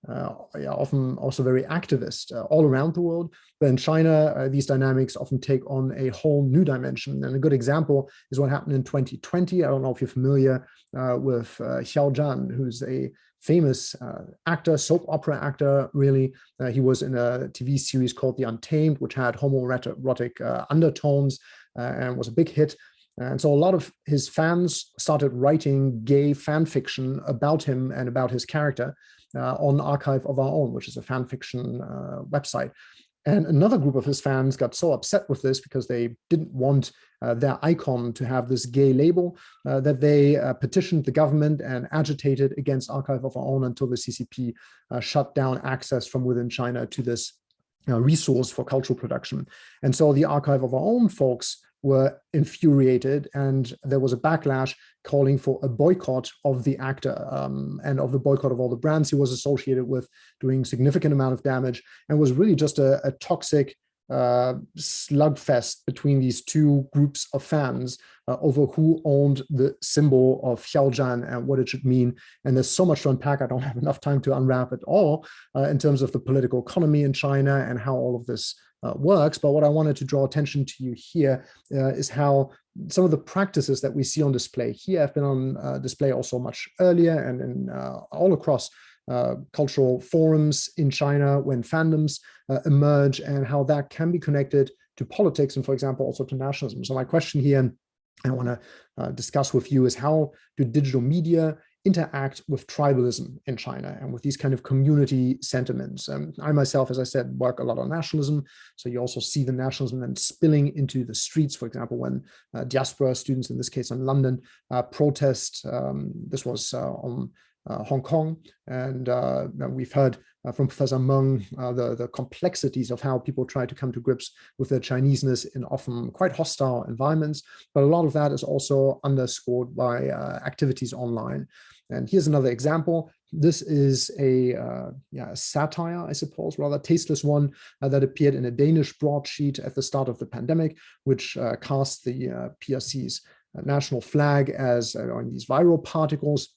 uh, yeah, often also very activist all around the world. But in China, these dynamics often take on a whole new dimension. And a good example is what happened in 2020. I don't know if you're familiar with Xiao Zhan, who's a famous uh, actor, soap opera actor, really. Uh, he was in a TV series called The Untamed, which had homoerotic uh, undertones uh, and was a big hit. And so a lot of his fans started writing gay fan fiction about him and about his character uh, on Archive of Our Own, which is a fan fiction uh, website. And another group of his fans got so upset with this because they didn't want uh, their icon to have this gay label uh, that they uh, petitioned the government and agitated against Archive of Our Own until the CCP uh, shut down access from within China to this uh, resource for cultural production. And so the Archive of Our Own folks were infuriated and there was a backlash calling for a boycott of the actor um, and of the boycott of all the brands he was associated with doing significant amount of damage and was really just a, a toxic uh, slugfest between these two groups of fans uh, over who owned the symbol of Xiao Zhan and what it should mean. And there's so much to unpack. I don't have enough time to unwrap it all uh, in terms of the political economy in China and how all of this uh, works. But what I wanted to draw attention to you here uh, is how some of the practices that we see on display here have been on uh, display also much earlier and in, uh, all across uh, cultural forums in China when fandoms uh, emerge and how that can be connected to politics and, for example, also to nationalism. So my question here, and I want to discuss with you, is how do digital media interact with tribalism in China and with these kind of community sentiments. Um, I myself, as I said, work a lot on nationalism. So you also see the nationalism then spilling into the streets, for example, when uh, diaspora students, in this case in London, uh, protest. Um, this was uh, on uh, Hong Kong. And uh, we've heard uh, from Professor Meng the, the complexities of how people try to come to grips with their Chineseness in often quite hostile environments. But a lot of that is also underscored by activities online. And here's another example. This is a, uh, yeah, a satire, I suppose, rather tasteless one uh, that appeared in a Danish broadsheet at the start of the pandemic, which uh, cast the PRC's national flag as these viral particles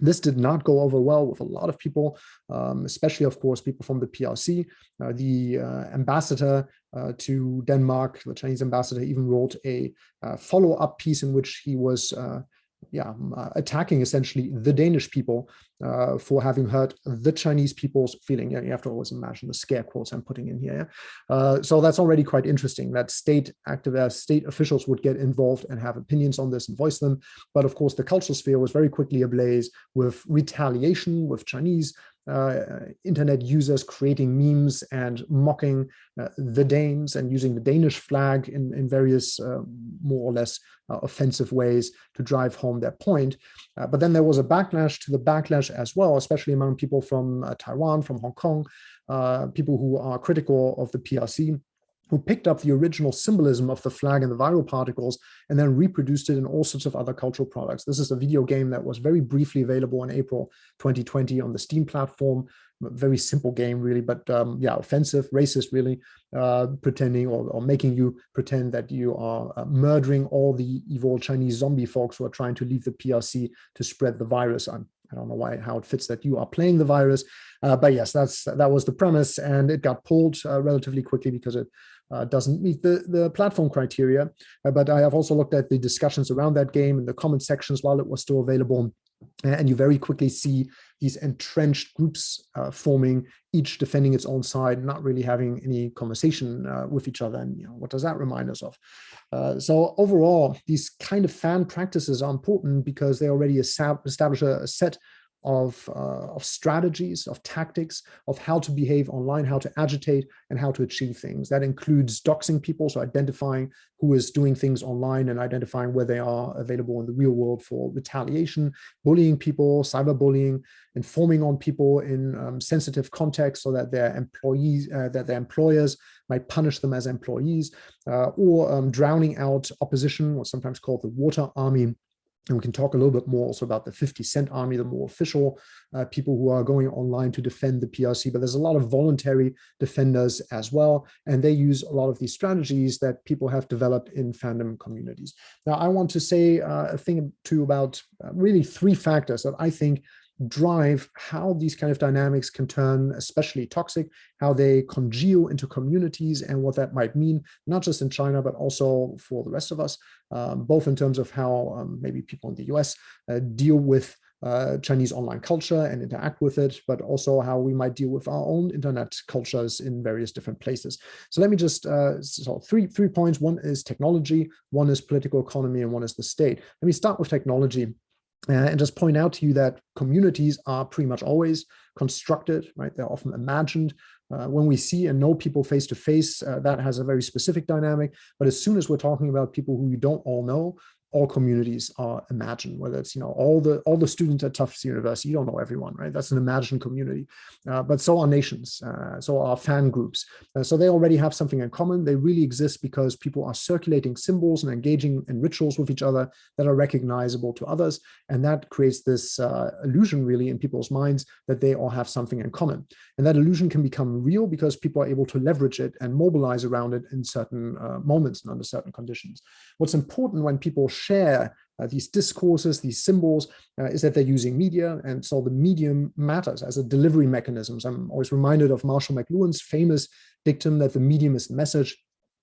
this did not go over well with a lot of people, um, especially, of course, people from the PRC. Uh, the uh, ambassador uh, to Denmark, the Chinese ambassador, even wrote a uh, follow-up piece in which he was uh, yeah, uh, attacking essentially the Danish people uh, for having hurt the Chinese people's feeling. Yeah, you have to always imagine the scare quotes I'm putting in here. Uh, so that's already quite interesting that state activists, state officials would get involved and have opinions on this and voice them. But of course, the cultural sphere was very quickly ablaze with retaliation, with Chinese uh, internet users creating memes and mocking uh, the Danes and using the Danish flag in, in various uh, more or less uh, offensive ways to drive home their point. Uh, but then there was a backlash to the backlash as well, especially among people from uh, Taiwan, from Hong Kong, people who are critical of the PRC who picked up the original symbolism of the flag and the viral particles and then reproduced it in all sorts of other cultural products. This is a video game that was very briefly available in April 2020 on the Steam platform. Very simple game, really, but um, yeah, offensive, racist, really, uh, pretending or, or, making you pretend that you are uh, murdering all the evil Chinese zombie folks who are trying to leave the PRC to spread the virus. I'm I don't know why how it fits that you are playing the virus, uh, but yes, that's that was the premise, and it got pulled uh, relatively quickly because it uh, doesn't meet the the platform criteria. Uh, but I have also looked at the discussions around that game in the comment sections while it was still available, and you very quickly see these entrenched groups uh, forming, each defending its own side, not really having any conversation uh, with each other. And you know, what does that remind us of? Uh, so overall, these kind of fan practices are important because they already establish a, a set of, uh, of strategies, of tactics, of how to behave online, how to agitate, and how to achieve things. That includes doxing people, so identifying who is doing things online and identifying where they are available in the real world for retaliation, bullying people, cyberbullying, informing on people in um, sensitive contexts so that their employees, uh, that their employers might punish them as employees, uh, or um, drowning out opposition, what's sometimes called the water army, and we can talk a little bit more also about the 50 Cent Army, the more official uh, people who are going online to defend the PRC, but there's a lot of voluntary defenders as well. And they use a lot of these strategies that people have developed in fandom communities. Now, I want to say uh, a thing too about uh, really three factors that I think drive how these kind of dynamics can turn especially toxic, how they congeal into communities and what that might mean, not just in China, but also for the rest of us, um, both in terms of how um, maybe people in the US uh, deal with uh, Chinese online culture and interact with it, but also how we might deal with our own internet cultures in various different places. So let me just, uh, so three, three points. One is technology, one is political economy, and one is the state. Let me start with technology. Uh, and just point out to you that communities are pretty much always constructed, right? They're often imagined. Uh, when we see and know people face to face, uh, that has a very specific dynamic. But as soon as we're talking about people who you don't all know, all communities are imagined, whether it's, you know, all the all the students at Tufts University, you don't know everyone, right? That's an imagined community. Uh, but so are nations, uh, so are fan groups. Uh, so they already have something in common. They really exist because people are circulating symbols and engaging in rituals with each other that are recognizable to others. And that creates this uh, illusion really in people's minds that they all have something in common. And that illusion can become real because people are able to leverage it and mobilize around it in certain uh, moments and under certain conditions. What's important when people share uh, these discourses, these symbols, uh, is that they're using media. And so the medium matters as a delivery mechanism. I'm always reminded of Marshall McLuhan's famous dictum that the medium is message.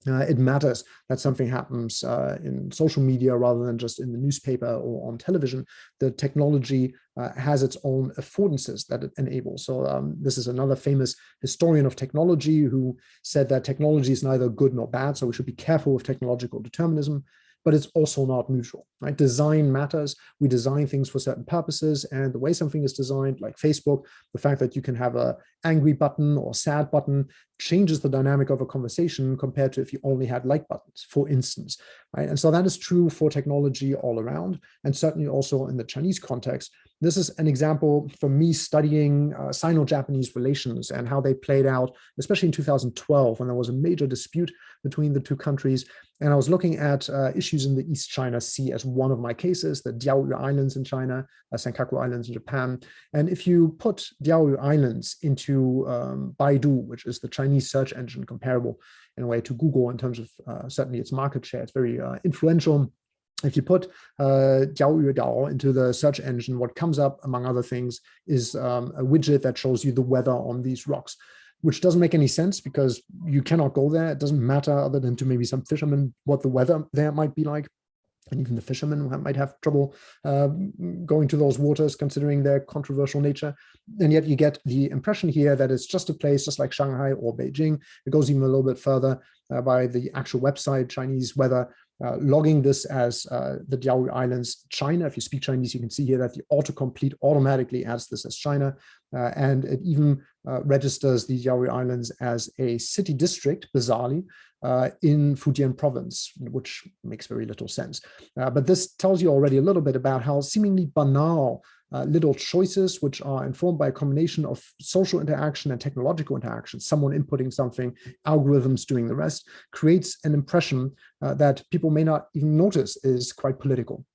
Uh, it matters that something happens uh, in social media rather than just in the newspaper or on television. The technology uh, has its own affordances that it enables. So um, this is another famous historian of technology who said that technology is neither good nor bad, so we should be careful with technological determinism but it's also not neutral, right? Design matters. We design things for certain purposes and the way something is designed, like Facebook, the fact that you can have a angry button or sad button changes the dynamic of a conversation compared to if you only had like buttons, for instance, right? And so that is true for technology all around, and certainly also in the Chinese context. This is an example for me studying uh, Sino-Japanese relations and how they played out, especially in 2012, when there was a major dispute between the two countries. And I was looking at uh, issues in the East China Sea as one of my cases, the Diaoyu Islands in China, uh, Senkaku Islands in Japan. And if you put Diaoyu Islands into um, Baidu, which is the Chinese search engine comparable in a way to Google in terms of uh, certainly its market share, it's very uh, influential. If you put uh, Diaoyu Dao into the search engine, what comes up, among other things, is um, a widget that shows you the weather on these rocks which doesn't make any sense because you cannot go there. It doesn't matter other than to maybe some fishermen what the weather there might be like. And even the fishermen might have trouble uh, going to those waters considering their controversial nature. And yet you get the impression here that it's just a place just like Shanghai or Beijing. It goes even a little bit further uh, by the actual website, Chinese weather uh, logging this as uh, the Diaoyu Islands, China. If you speak Chinese, you can see here that the autocomplete automatically adds this as China. Uh, and it even uh, registers the Diaoyu Islands as a city district, bizarrely, uh, in Fujian province, which makes very little sense. Uh, but this tells you already a little bit about how seemingly banal uh, little choices, which are informed by a combination of social interaction and technological interaction, someone inputting something, algorithms doing the rest, creates an impression uh, that people may not even notice is quite political.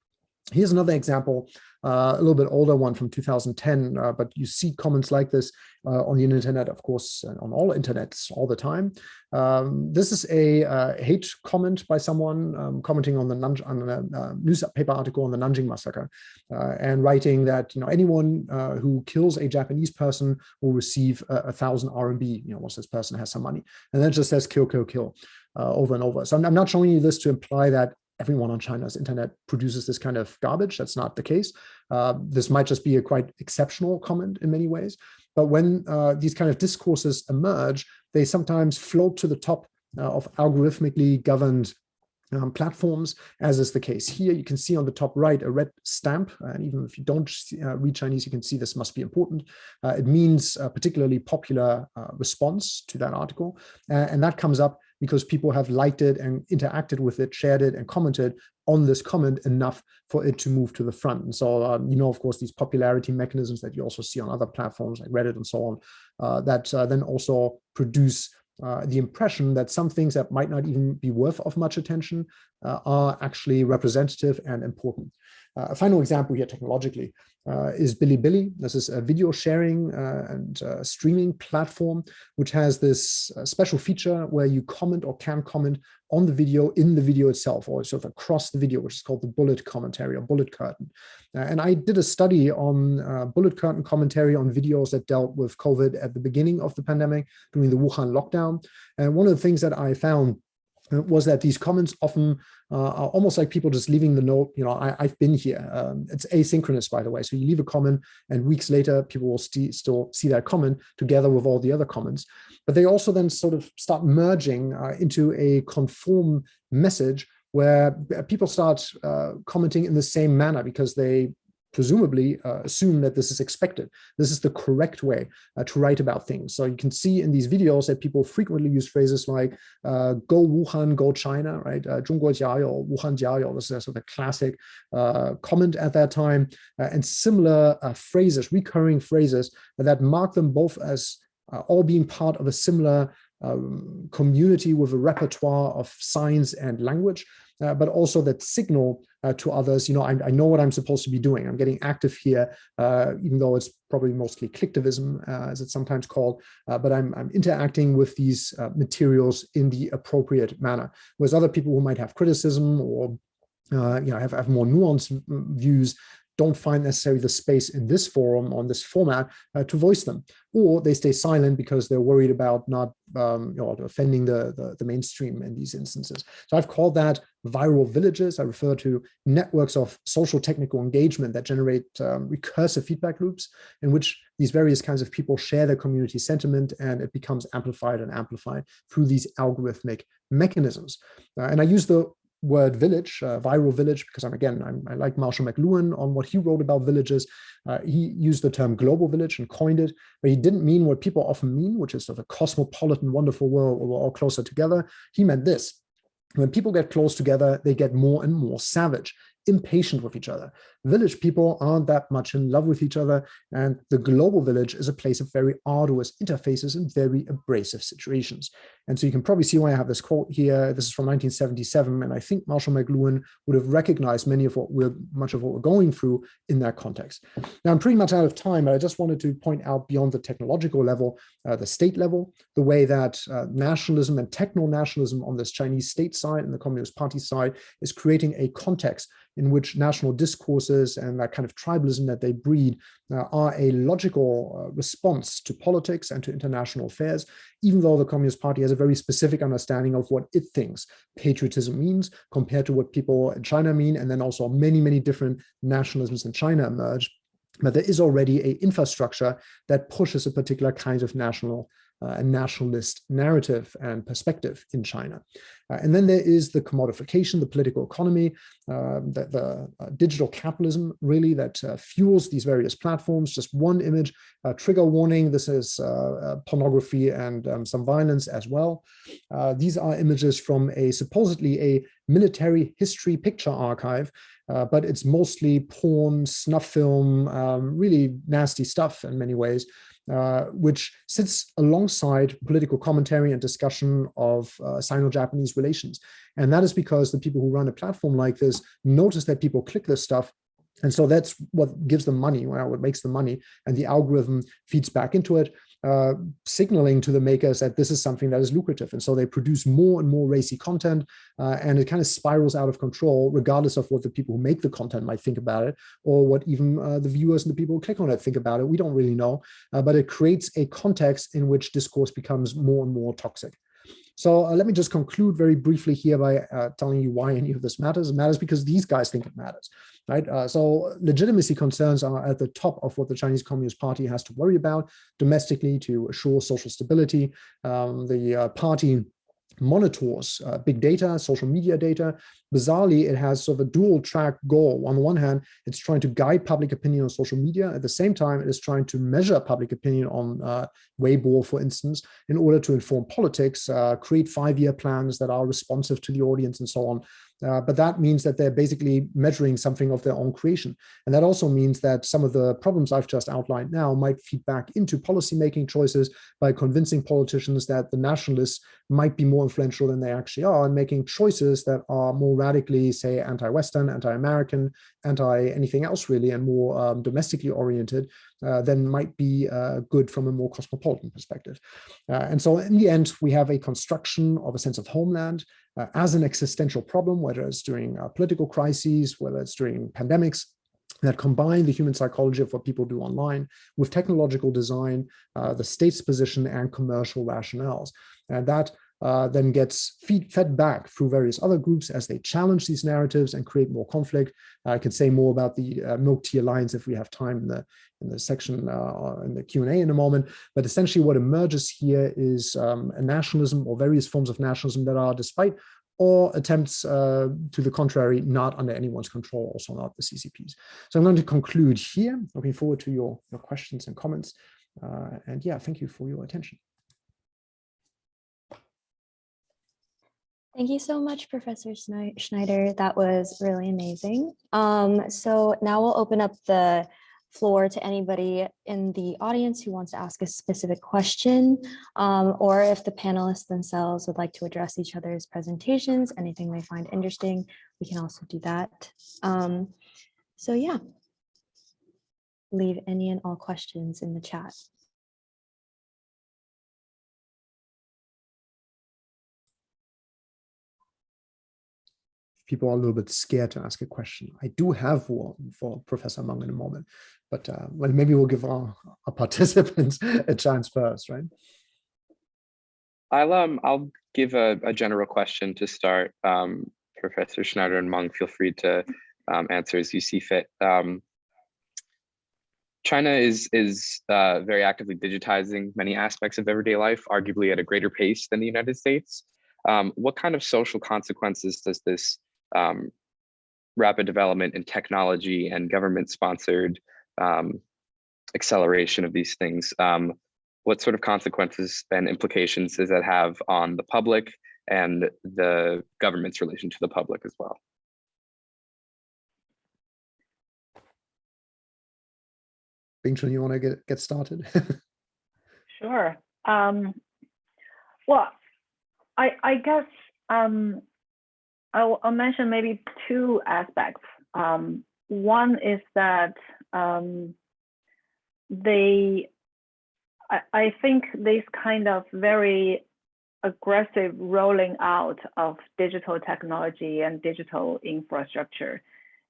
Here's another example, uh, a little bit older one from 2010, uh, but you see comments like this uh, on the internet, of course, on all internets all the time. Um, this is a uh, hate comment by someone um, commenting on the on a uh, newspaper article on the Nanjing massacre uh, and writing that you know anyone who kills a Japanese person will receive a, a thousand RMB, you know, once this person has some money, and then it just says kill, kill, kill. over and over. So I'm, I'm not showing you this to imply that everyone on China's internet produces this kind of garbage. That's not the case. Uh, this might just be a quite exceptional comment in many ways. But when uh, these kind of discourses emerge, they sometimes float to the top uh, of algorithmically governed um, platforms, as is the case here. You can see on the top right a red stamp, and even if you don't see, uh, read Chinese, you can see this must be important. Uh, it means a particularly popular uh, response to that article, uh, and that comes up because people have liked it and interacted with it, shared it, and commented on this comment enough for it to move to the front. And so, um, you know, of course, these popularity mechanisms that you also see on other platforms like Reddit and so on, uh, that uh, then also produce uh, the impression that some things that might not even be worth of much attention uh, are actually representative and important. Uh, a final example here technologically uh, is Bilibili. This is a video sharing uh, and uh, streaming platform, which has this uh, special feature where you comment or can comment on the video in the video itself, or sort of across the video, which is called the bullet commentary or bullet curtain. Uh, and I did a study on bullet curtain commentary on videos that dealt with COVID at the beginning of the pandemic during the Wuhan lockdown. And one of the things that I found uh, was that these comments often uh, almost like people just leaving the note, you know, I, have been here. Um, it's asynchronous, by the way. So you leave a comment and weeks later, people will st still see that comment together with all the other comments. But they also then sort of start merging uh, into a conform message where people start uh, commenting in the same manner because they presumably uh, assume that this is expected. This is the correct way uh, to write about things. So you can see in these videos that people frequently use phrases like uh, go Wuhan, go China, right? Uh, or Wuhan jiayou" this is sort of a classic uh, comment at that time, uh, and similar uh, phrases, recurring phrases that mark them both as all being part of a similar um, community with a repertoire of signs and language, uh, but also that signal uh, to others, you know, I, I, know what I'm supposed to be doing. I'm getting active here, uh, even though it's probably mostly clicktivism, uh, as it's sometimes called, uh, but I'm, I'm, interacting with these uh, materials in the appropriate manner. Whereas other people who might have criticism or you know, have, have more nuanced views don't find necessarily the space in this forum on this format uh, to voice them, or they stay silent because they're worried about not um, you know, offending the, the, the mainstream in these instances. So I've called that viral villages. I refer to networks of social technical engagement that generate um, recursive feedback loops in which these various kinds of people share their community sentiment and it becomes amplified and amplified through these algorithmic mechanisms. Uh, and I use the word village, uh, viral village, because I'm again, I'm, i like Marshall McLuhan on what he wrote about villages. Uh, he used the term global village and coined it, but he didn't mean what people often mean, which is sort of a cosmopolitan, wonderful world where we're all closer together. He meant this. When people get close together, they get more and more savage impatient with each other. Village people aren't that much in love with each other, and the global village is a place of very arduous interfaces and very abrasive situations. And so you can probably see why I have this quote here. This is from 1977, and I think Marshall McLuhan would have recognized many of what we're much of what we're going through in that context. Now I'm pretty much out of time, but I just wanted to point out beyond the technological level, uh, the state level, the way that uh, nationalism and techno-nationalism on this Chinese state side and the Communist Party side is creating a context in which national discourses and that kind of tribalism that they breed uh, are a logical uh, response to politics and to international affairs, even though the Communist Party has a very specific understanding of what it thinks patriotism means compared to what people in China mean, and then also many, many different nationalisms in China emerge. But there is already a infrastructure that pushes a particular kind of national uh, a nationalist narrative and perspective in China. Uh, and then there is the commodification, the political economy, uh, the, the uh, digital capitalism really that uh, fuels these various platforms. Just one image, trigger warning, this is uh, pornography and um, some violence as well. these are images from a supposedly a military history picture archive uh, but it's mostly porn, snuff film, um, really nasty stuff in many ways, uh, which sits alongside political commentary and discussion of uh, Sino-Japanese relations. And that is because the people who run a platform like this notice that people click this stuff and so that's what gives them money, what makes them money. And the algorithm feeds back into it uh, signaling to the makers that this is something that is lucrative. And so they produce more and more racy content uh, and it kind of spirals out of control, regardless of what the people who make the content might think about it or what even uh, the viewers and the people who click on it think about it. We don't really know, uh, but it creates a context in which discourse becomes more and more toxic. So uh, let me just conclude very briefly here by uh, telling you why any of this matters. It matters because these guys think it matters, right? Uh, so legitimacy concerns are at the top of what the Chinese Communist Party has to worry about domestically to assure social stability. Um, the uh, party monitors uh, big data, social media data. Bizarrely, it has sort of a dual track goal. On the one hand, it's trying to guide public opinion on social media. At the same time, it is trying to measure public opinion on uh, Weibo, for instance, in order to inform politics, uh, create five-year plans that are responsive to the audience and so on. Uh, but that means that they're basically measuring something of their own creation. And that also means that some of the problems I've just outlined now might feed back into policymaking choices by convincing politicians that the nationalists might be more influential than they actually are and making choices that are more radically, say, anti-Western, anti-American, anti-anything else really, and more um, domestically oriented uh, than might be uh, good from a more cosmopolitan perspective. Uh, and so in the end, we have a construction of a sense of homeland uh, as an existential problem, whether it's during political crises, whether it's during pandemics, that combine the human psychology of what people do online with technological design, uh, the state's position and commercial rationales. And that uh, then gets feed, fed back through various other groups as they challenge these narratives and create more conflict. I can say more about the uh, Milk Tea Alliance if we have time in the in the section uh, in the Q&A in a moment. But essentially what emerges here is um, a nationalism or various forms of nationalism that are, despite or attempts uh, to the contrary, not under anyone's control, also not the CCPs. So I'm going to conclude here. Looking forward to your, your questions and comments. Uh, and yeah, thank you for your attention. Thank you so much, Professor Schneider. That was really amazing. Um, so now we'll open up the floor to anybody in the audience who wants to ask a specific question, um, or if the panelists themselves would like to address each other's presentations, anything they find interesting, we can also do that. Um, so yeah, leave any and all questions in the chat. People are a little bit scared to ask a question. I do have one for Professor Meng in a moment, but uh, well, maybe we'll give our, our participants a chance first, right? I'll um I'll give a, a general question to start. Um, Professor Schneider and Meng, feel free to um, answer as you see fit. Um, China is is uh, very actively digitizing many aspects of everyday life, arguably at a greater pace than the United States. Um, what kind of social consequences does this um, rapid development in technology and government sponsored um, acceleration of these things. Um, what sort of consequences and implications does that have on the public and the government's relation to the public as well? Bingchun, you want to get, get started? sure. Um, well, I, I guess um, I'll, I'll, mention maybe two aspects. Um, one is that um, they, I, I think this kind of very aggressive rolling out of digital technology and digital infrastructure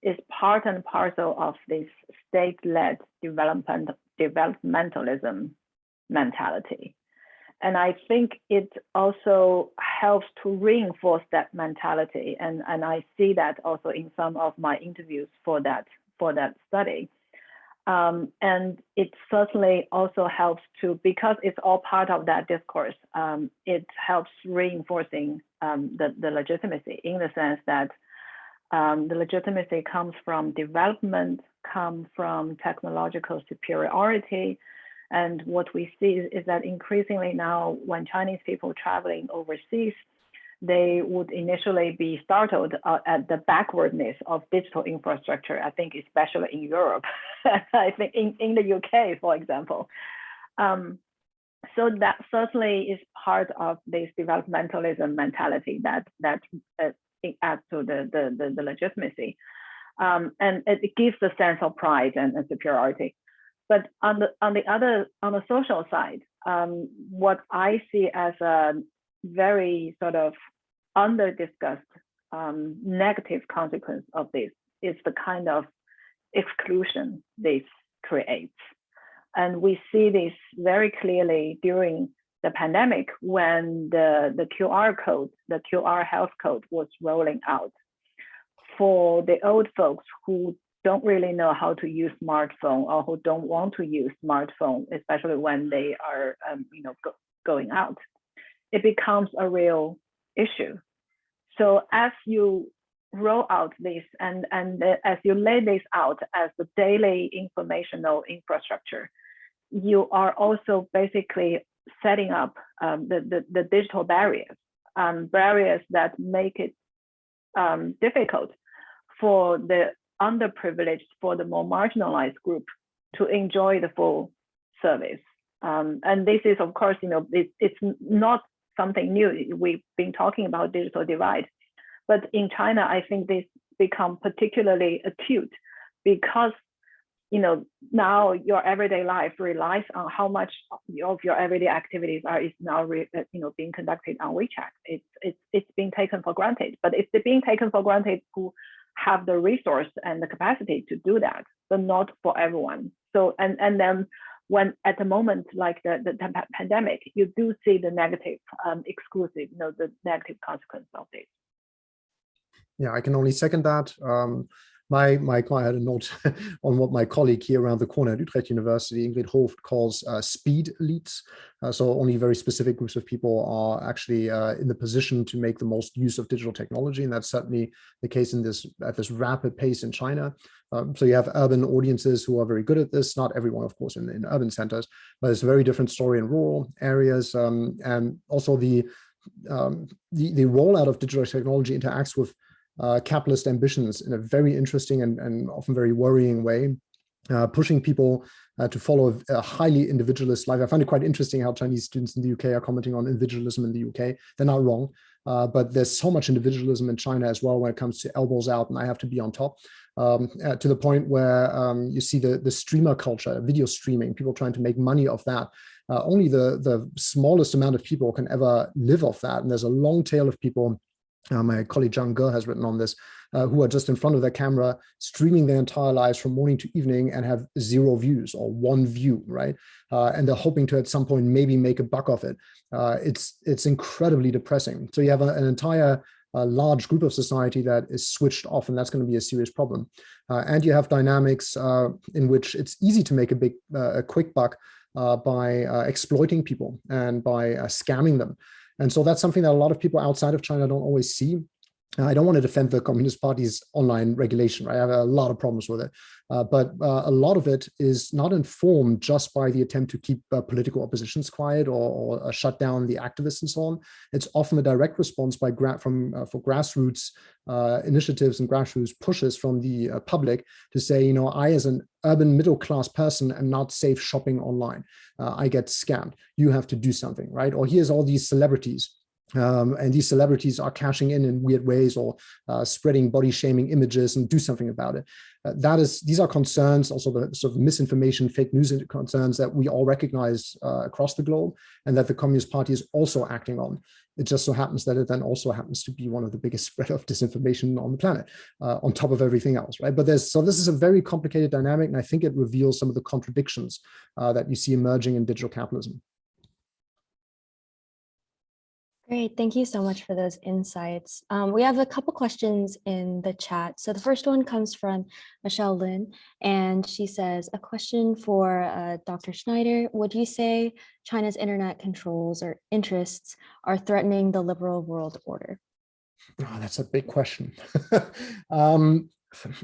is part and parcel of this state-led development developmentalism mentality. And I think it also helps to reinforce that mentality. And, and I see that also in some of my interviews for that, for that study. Um, and it certainly also helps to, because it's all part of that discourse, um, it helps reinforcing um, the, the legitimacy in the sense that um, the legitimacy comes from development, comes from technological superiority. And what we see is that increasingly now when Chinese people traveling overseas, they would initially be startled uh, at the backwardness of digital infrastructure, I think especially in Europe, I think in, in the UK, for example. Um, so that certainly is part of this developmentalism mentality that that uh, adds to the, the, the, the legitimacy. Um, and it, gives a sense of pride and, and, superiority. But on the on the other on the social side, um, what I see as a very sort of under discussed um, negative consequence of this is the kind of exclusion this creates. And we see this very clearly during the pandemic when the, the QR code, the QR health code was rolling out. For the old folks who don't really know how to use smartphone or who don't want to use smartphone, especially when they are um, you know, go, going out, it becomes a real issue. So as you roll out this and, and as you lay this out as the daily informational infrastructure, you are also basically setting up um, the, the, the, digital barriers, um, barriers that make it um, difficult for the underprivileged, for the more marginalized group to enjoy the full service. Um, and this is, of course, you know, it, it's not something new. We've been talking about digital divide, but in China, I think this become particularly acute because you know now your everyday life relies on how much of your everyday activities are is now re, uh, you know being conducted on WeChat. It's it's it's being taken for granted, but it's being taken for granted who have the resource and the capacity to do that, but not for everyone. So and and then when at the moment like the, the pandemic, you do see the negative um, exclusive, you know, the negative consequence of this. Yeah, I can only second that. Um, my, my, I had a note on what my colleague here around the corner at Utrecht University, Ingrid Hooft, calls uh, speed elites. Uh, so only very specific groups of people are actually uh, in the position to make the most use of digital technology. And that's certainly the case in this at this rapid pace in China. Um, so you have urban audiences who are very good at this, not everyone, of course, in, in urban centers, but it's a very different story in rural areas. Um, and also the, um, the, the rollout of digital technology interacts with uh, capitalist ambitions in a very interesting and, and often very worrying way, uh, pushing people uh, to follow a, highly individualist life. I find it quite interesting how Chinese students in the UK are commenting on individualism in the UK. They're not wrong, uh, but there's so much individualism in China as well when it comes to elbows out and I have to be on top. Um, uh, to the point where um, you see the, the streamer culture, video streaming, people trying to make money off that. Uh, only the, the smallest amount of people can ever live off that. And there's a long tail of people uh, my colleague Zhang Ge has written on this, uh, who are just in front of their camera, streaming their entire lives from morning to evening and have zero views or one view, right? Uh, and they're hoping to at some point maybe make a buck off it. Uh, it's it's incredibly depressing. So you have a, an entire uh, large group of society that is switched off, and that's going to be a serious problem. Uh, and you have dynamics in which it's easy to make a big, a quick buck by exploiting people and by scamming them. And so that's something that a lot of people outside of China don't always see. I don't want to defend the Communist Party's online regulation, right? I have a lot of problems with it. Uh, but uh, a lot of it is not informed just by the attempt to keep uh, political oppositions quiet or, or uh, shut down the activists and so on. It's often a direct response by from uh, for grassroots uh, initiatives and grassroots pushes from the public to say, you know, I as an urban middle class person am not safe shopping online. I get scammed. You have to do something, right? Or here's all these celebrities um, and these celebrities are cashing in in weird ways or uh, spreading body shaming images and do something about it. Uh, that is, these are concerns, also the sort of misinformation, fake news concerns that we all recognize uh, across the globe and that the Communist Party is also acting on. It just so happens that it then also happens to be one of the biggest spread of disinformation on the planet, uh, on top of everything else, right? But there's, so this is a very complicated dynamic, and I think it reveals some of the contradictions uh, that you see emerging in digital capitalism. Great, thank you so much for those insights. Um, we have a couple questions in the chat. So the first one comes from Michelle Lin, and she says, a question for uh, Dr. Schneider. Would you say China's internet controls or interests are threatening the liberal world order? Oh, that's a big question. um,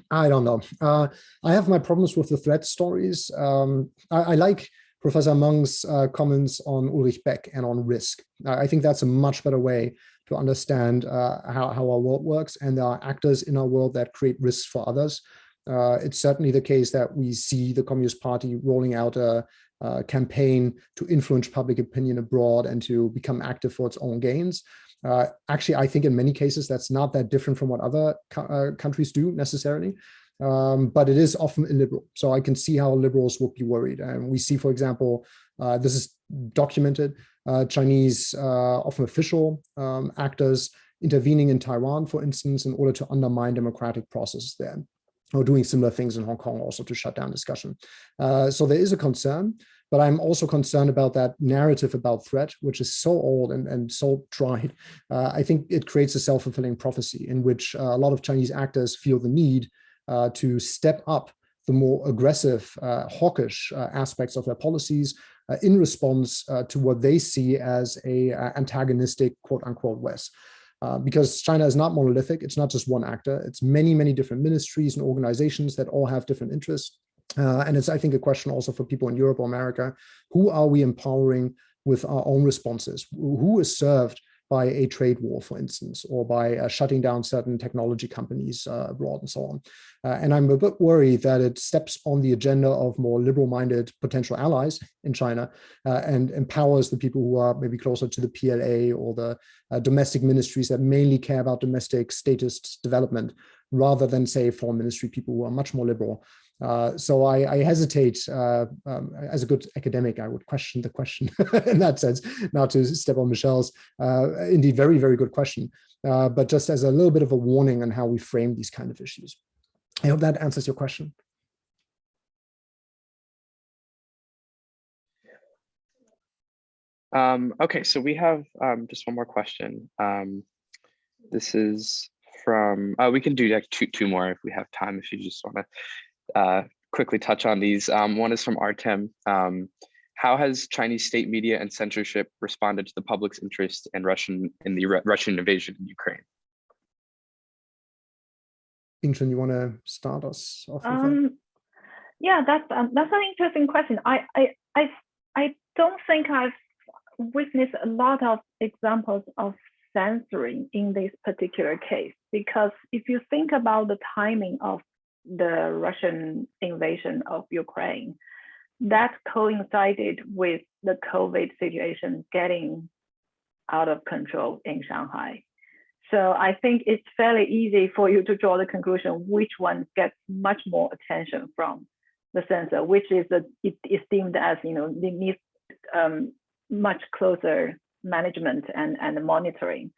I don't know. Uh, I have my problems with the threat stories. Um, I, I, like Professor Meng's uh, comments on Ulrich Beck and on risk. I think that's a much better way to understand uh, how, how our world works and there are actors in our world that create risks for others. Uh, it's certainly the case that we see the Communist Party rolling out a, a, campaign to influence public opinion abroad and to become active for its own gains. Uh, actually, I think in many cases that's not that different from what other co uh, countries do necessarily um, but it is often illiberal. So I can see how liberals would be worried. And we see, for example, uh, this is documented, uh, Chinese, uh, often official um, actors intervening in Taiwan, for instance, in order to undermine democratic processes there or doing similar things in Hong Kong also to shut down discussion. Uh, so there is a concern, but I'm also concerned about that narrative about threat, which is so old and, and so tried. Uh, I think it creates a self-fulfilling prophecy in which uh, a lot of Chinese actors feel the need uh, to step up the more aggressive, uh, hawkish uh, aspects of their policies in response to what they see as a antagonistic quote unquote West. Uh, because China is not monolithic. It's not just one actor. It's many, many different ministries and organizations that all have different interests. Uh, and it's, I think, a question also for people in Europe or America. Who are we empowering with our own responses? Who is served by a trade war, for instance, or by uh, shutting down certain technology companies uh, abroad and so on. Uh, and I'm a bit worried that it steps on the agenda of more liberal-minded potential allies in China uh, and empowers the people who are maybe closer to the PLA or the uh, domestic ministries that mainly care about domestic status development rather than say foreign ministry people who are much more liberal uh, so I, I hesitate, uh, um, as a good academic, I would question the question in that sense, not to step on Michelle's, uh, indeed, very, very good question, uh, but just as a little bit of a warning on how we frame these kind of issues. I hope that answers your question. Um, okay, so we have um, just one more question. Um, this is from, uh, we can do like two, two more if we have time, if you just want to uh, quickly touch on these. Um, one is from Artem. Um, how has Chinese state media and censorship responded to the public's interest in Russian in the Russian invasion in Ukraine? Bingchun, you want to start us off? Um, yeah, that's um, that's an interesting question. I, I I I don't think I've witnessed a lot of examples of censoring in this particular case because if you think about the timing of the Russian invasion of Ukraine, that coincided with the COVID situation getting out of control in Shanghai. So I think it's fairly easy for you to draw the conclusion which one gets much more attention from the censor, which is the, it is deemed as you know needs um, much closer management and and monitoring.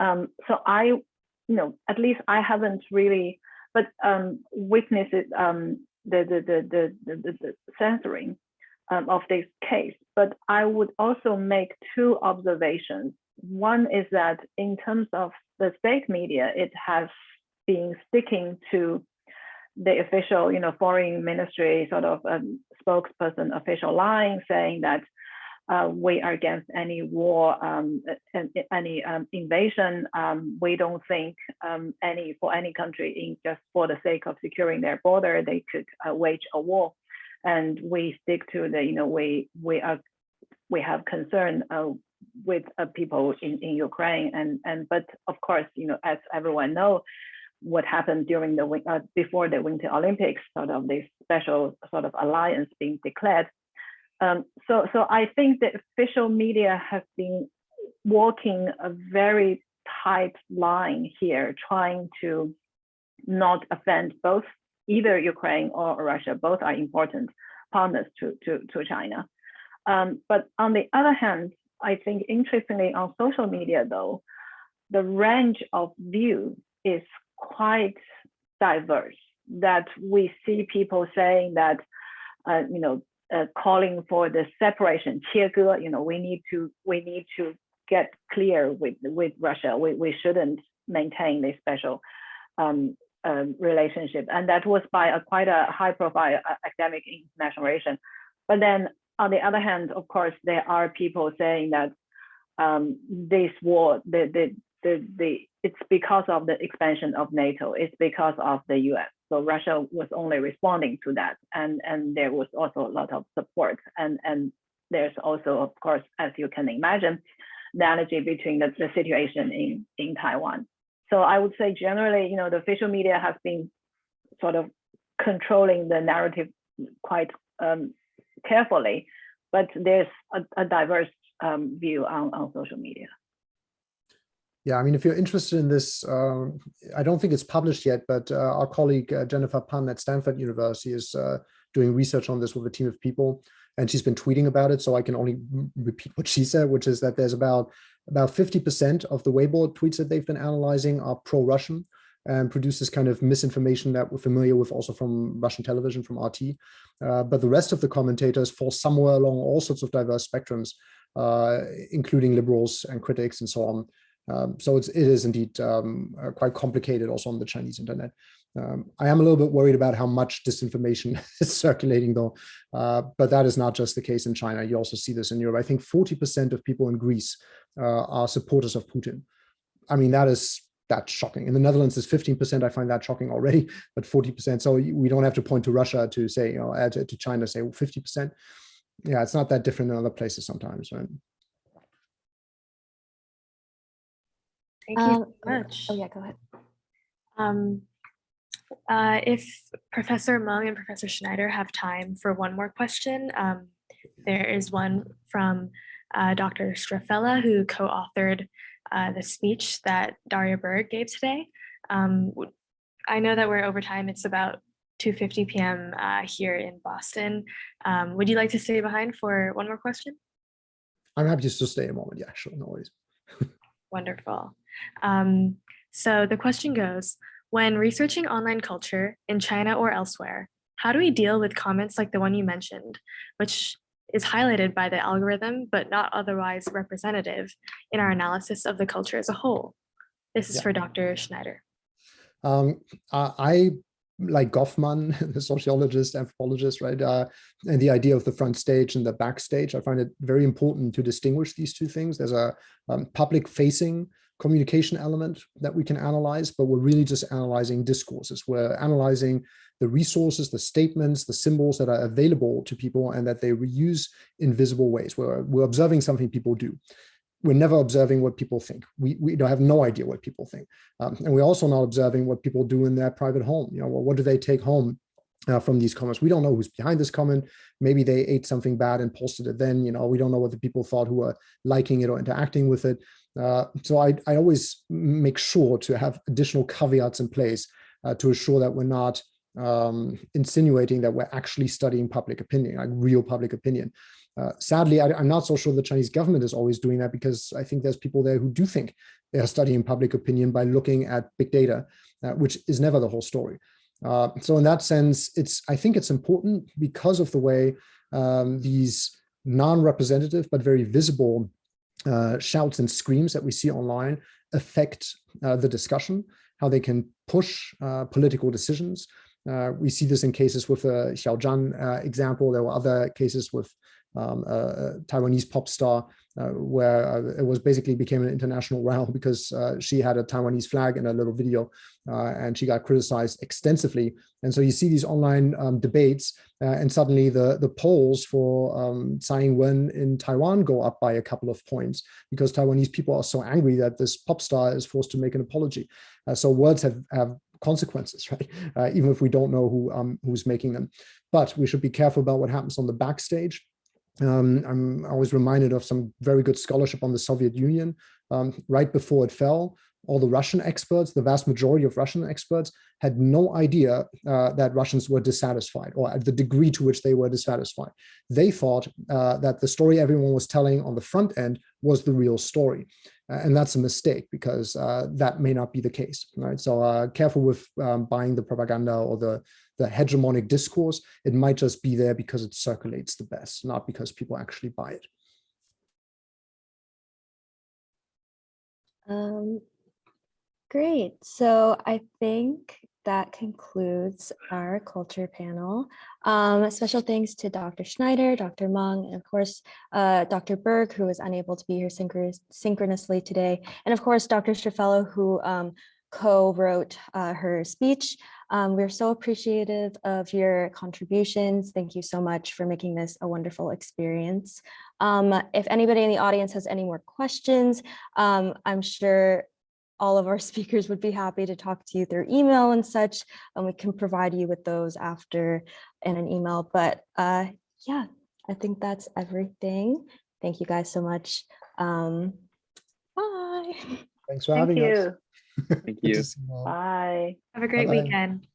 Um, so I, you know, at least I haven't really but um, witnesses um, the, the, the, the, the, the censoring um, of this case. But I would also make two observations. One is that in terms of the state media, it has been sticking to the official, you know, foreign ministry sort of um, spokesperson official line saying that uh, we are against any war, um, any um, invasion. Um, we don't think um, any for any country in just for the sake of securing their border, they could uh, wage a war. And we stick to the, you know, we we are we have concern uh, with uh, people in, in Ukraine and and but of course, you know, as everyone know, what happened during the uh, before the Winter Olympics, sort of this special sort of alliance being declared um, so, so I think the official media has been walking a very tight line here, trying to not offend both either Ukraine or Russia. Both are important partners to, to, to China. Um, but on the other hand, I think interestingly on social media though, the range of views is quite diverse that we see people saying that, uh, you know, uh, calling for the separation, 切割, you know, we need to we need to get clear with with Russia. We we shouldn't maintain this special um, um, relationship, and that was by a quite a high-profile uh, academic international relation. But then, on the other hand, of course, there are people saying that um, this war, the, the the the it's because of the expansion of NATO. It's because of the U.S. So Russia was only responding to that, and and there was also a lot of support, and and there's also, of course, as you can imagine, the analogy between the, the situation in in Taiwan. So I would say generally, you know, the official media has been sort of controlling the narrative quite um, carefully, but there's a, a diverse um, view on, on social media. Yeah, I mean, if you're interested in this, um, I don't think it's published yet, but uh, our colleague uh, Jennifer Pan at Stanford University is uh, doing research on this with a team of people, and she's been tweeting about it. So I can only repeat what she said, which is that there's about about 50% of the Weibo tweets that they've been analyzing are pro-Russian and produces kind of misinformation that we're familiar with also from Russian television, from RT. Uh, but the rest of the commentators fall somewhere along all sorts of diverse spectrums, uh, including liberals and critics and so on. Um, so it's, it is indeed um, uh, quite complicated also on the Chinese internet. Um, I am a little bit worried about how much disinformation is circulating though, uh, but that is not just the case in China. You also see this in Europe. I think 40% of people in Greece uh, are supporters of Putin. I mean, that is that's shocking. In the Netherlands, is 15%. I find that shocking already, but 40%. So we don't have to point to Russia to say, you know, add to, to China, say 50%. Yeah, it's not that different in other places sometimes, right? Thank you Um, so much. Oh yeah, go ahead. Um, uh, if Professor Meng and Professor Schneider have time for one more question, um, there is one from uh, Dr. Strafella, who co-authored uh, the speech that Daria Berg gave today. Um, w- I know that we're over time. It's about 2.50 p.m. Uh, here in Boston. Um, would you like to stay behind for one more question? I'm happy to stay a moment. Yeah, sure, no worries. Wonderful. Um, so the question goes, when researching online culture in China or elsewhere, how do we deal with comments like the one you mentioned, which is highlighted by the algorithm, but not otherwise representative in our analysis of the culture as a whole? This is Yeah. for Dr. Schneider. Um, I, I like Goffman, the sociologist, anthropologist, right? Uh, and the idea of the front stage and the backstage. I find it very important to distinguish these two things. There's a um, public facing communication element that we can analyze, but we're really just analyzing discourses. We're analyzing the resources, the statements, the symbols that are available to people and that they reuse in visible ways. We're, we're observing something people do. We're never observing what people think. We, we have no idea what people think. Um, and we're also not observing what people do in their private home. You know, well, what do they take home uh, from these comments? We don't know who's behind this comment. Maybe they ate something bad and posted it then, you know, we don't know what the people thought who are liking it or interacting with it. Uh, so I, I always make sure to have additional caveats in place uh, to assure that we're not um, insinuating that we're actually studying public opinion, like real public opinion. Uh, sadly, I, am not so sure the Chinese government is always doing that because I think there's people there who do think they are studying public opinion by looking at big data, uh, which is never the whole story. Uh, so in that sense, it's I think it's important because of the way um, these non-representative but very visible uh, shouts and screams that we see online affect uh, the discussion, how they can push uh, political decisions. Uh, we see this in cases with the Xiao Zhan uh, example. There were other cases with um, a Taiwanese pop star uh, where uh, it was basically became an international row because uh, she had a Taiwanese flag in a little video uh, and she got criticized extensively. And so you see these online um, debates and suddenly the, the polls for um, Tsai Ing-wen in Taiwan go up by a couple of points because Taiwanese people are so angry that this pop star is forced to make an apology. so words have, have consequences, right? Uh, even if we don't know who um, who's making them. But we should be careful about what happens on the backstage. Um, I'm always reminded of some very good scholarship on the Soviet Union. Um, right before it fell, all the Russian experts, the vast majority of Russian experts had no idea uh, that Russians were dissatisfied or at the degree to which they were dissatisfied. They thought uh, that the story everyone was telling on the front end was the real story. Uh, and that's a mistake because uh, that may not be the case, right? So uh, careful with um, buying the propaganda or the, the hegemonic discourse. It might just be there because it circulates the best, not because people actually buy it. Um, great. So I think that concludes our culture panel. Um, special thanks to Dr. Schneider, Dr. Meng, and of course, uh, Dr. Berg, who was unable to be here synchronous- synchronously today. And of course, Dr. Strafella, who um, co-wrote uh, her speech. Um, we're so appreciative of your contributions. Thank you so much for making this a wonderful experience. Um, if anybody in the audience has any more questions, um, I'm sure all of our speakers would be happy to talk to you through email and such, and we can provide you with those after in an email. But uh, yeah, I think that's everything. Thank you guys so much. Um, bye. Thanks for Thank having us. Thank you. to see you all. Bye. Have a great Bye-bye. weekend.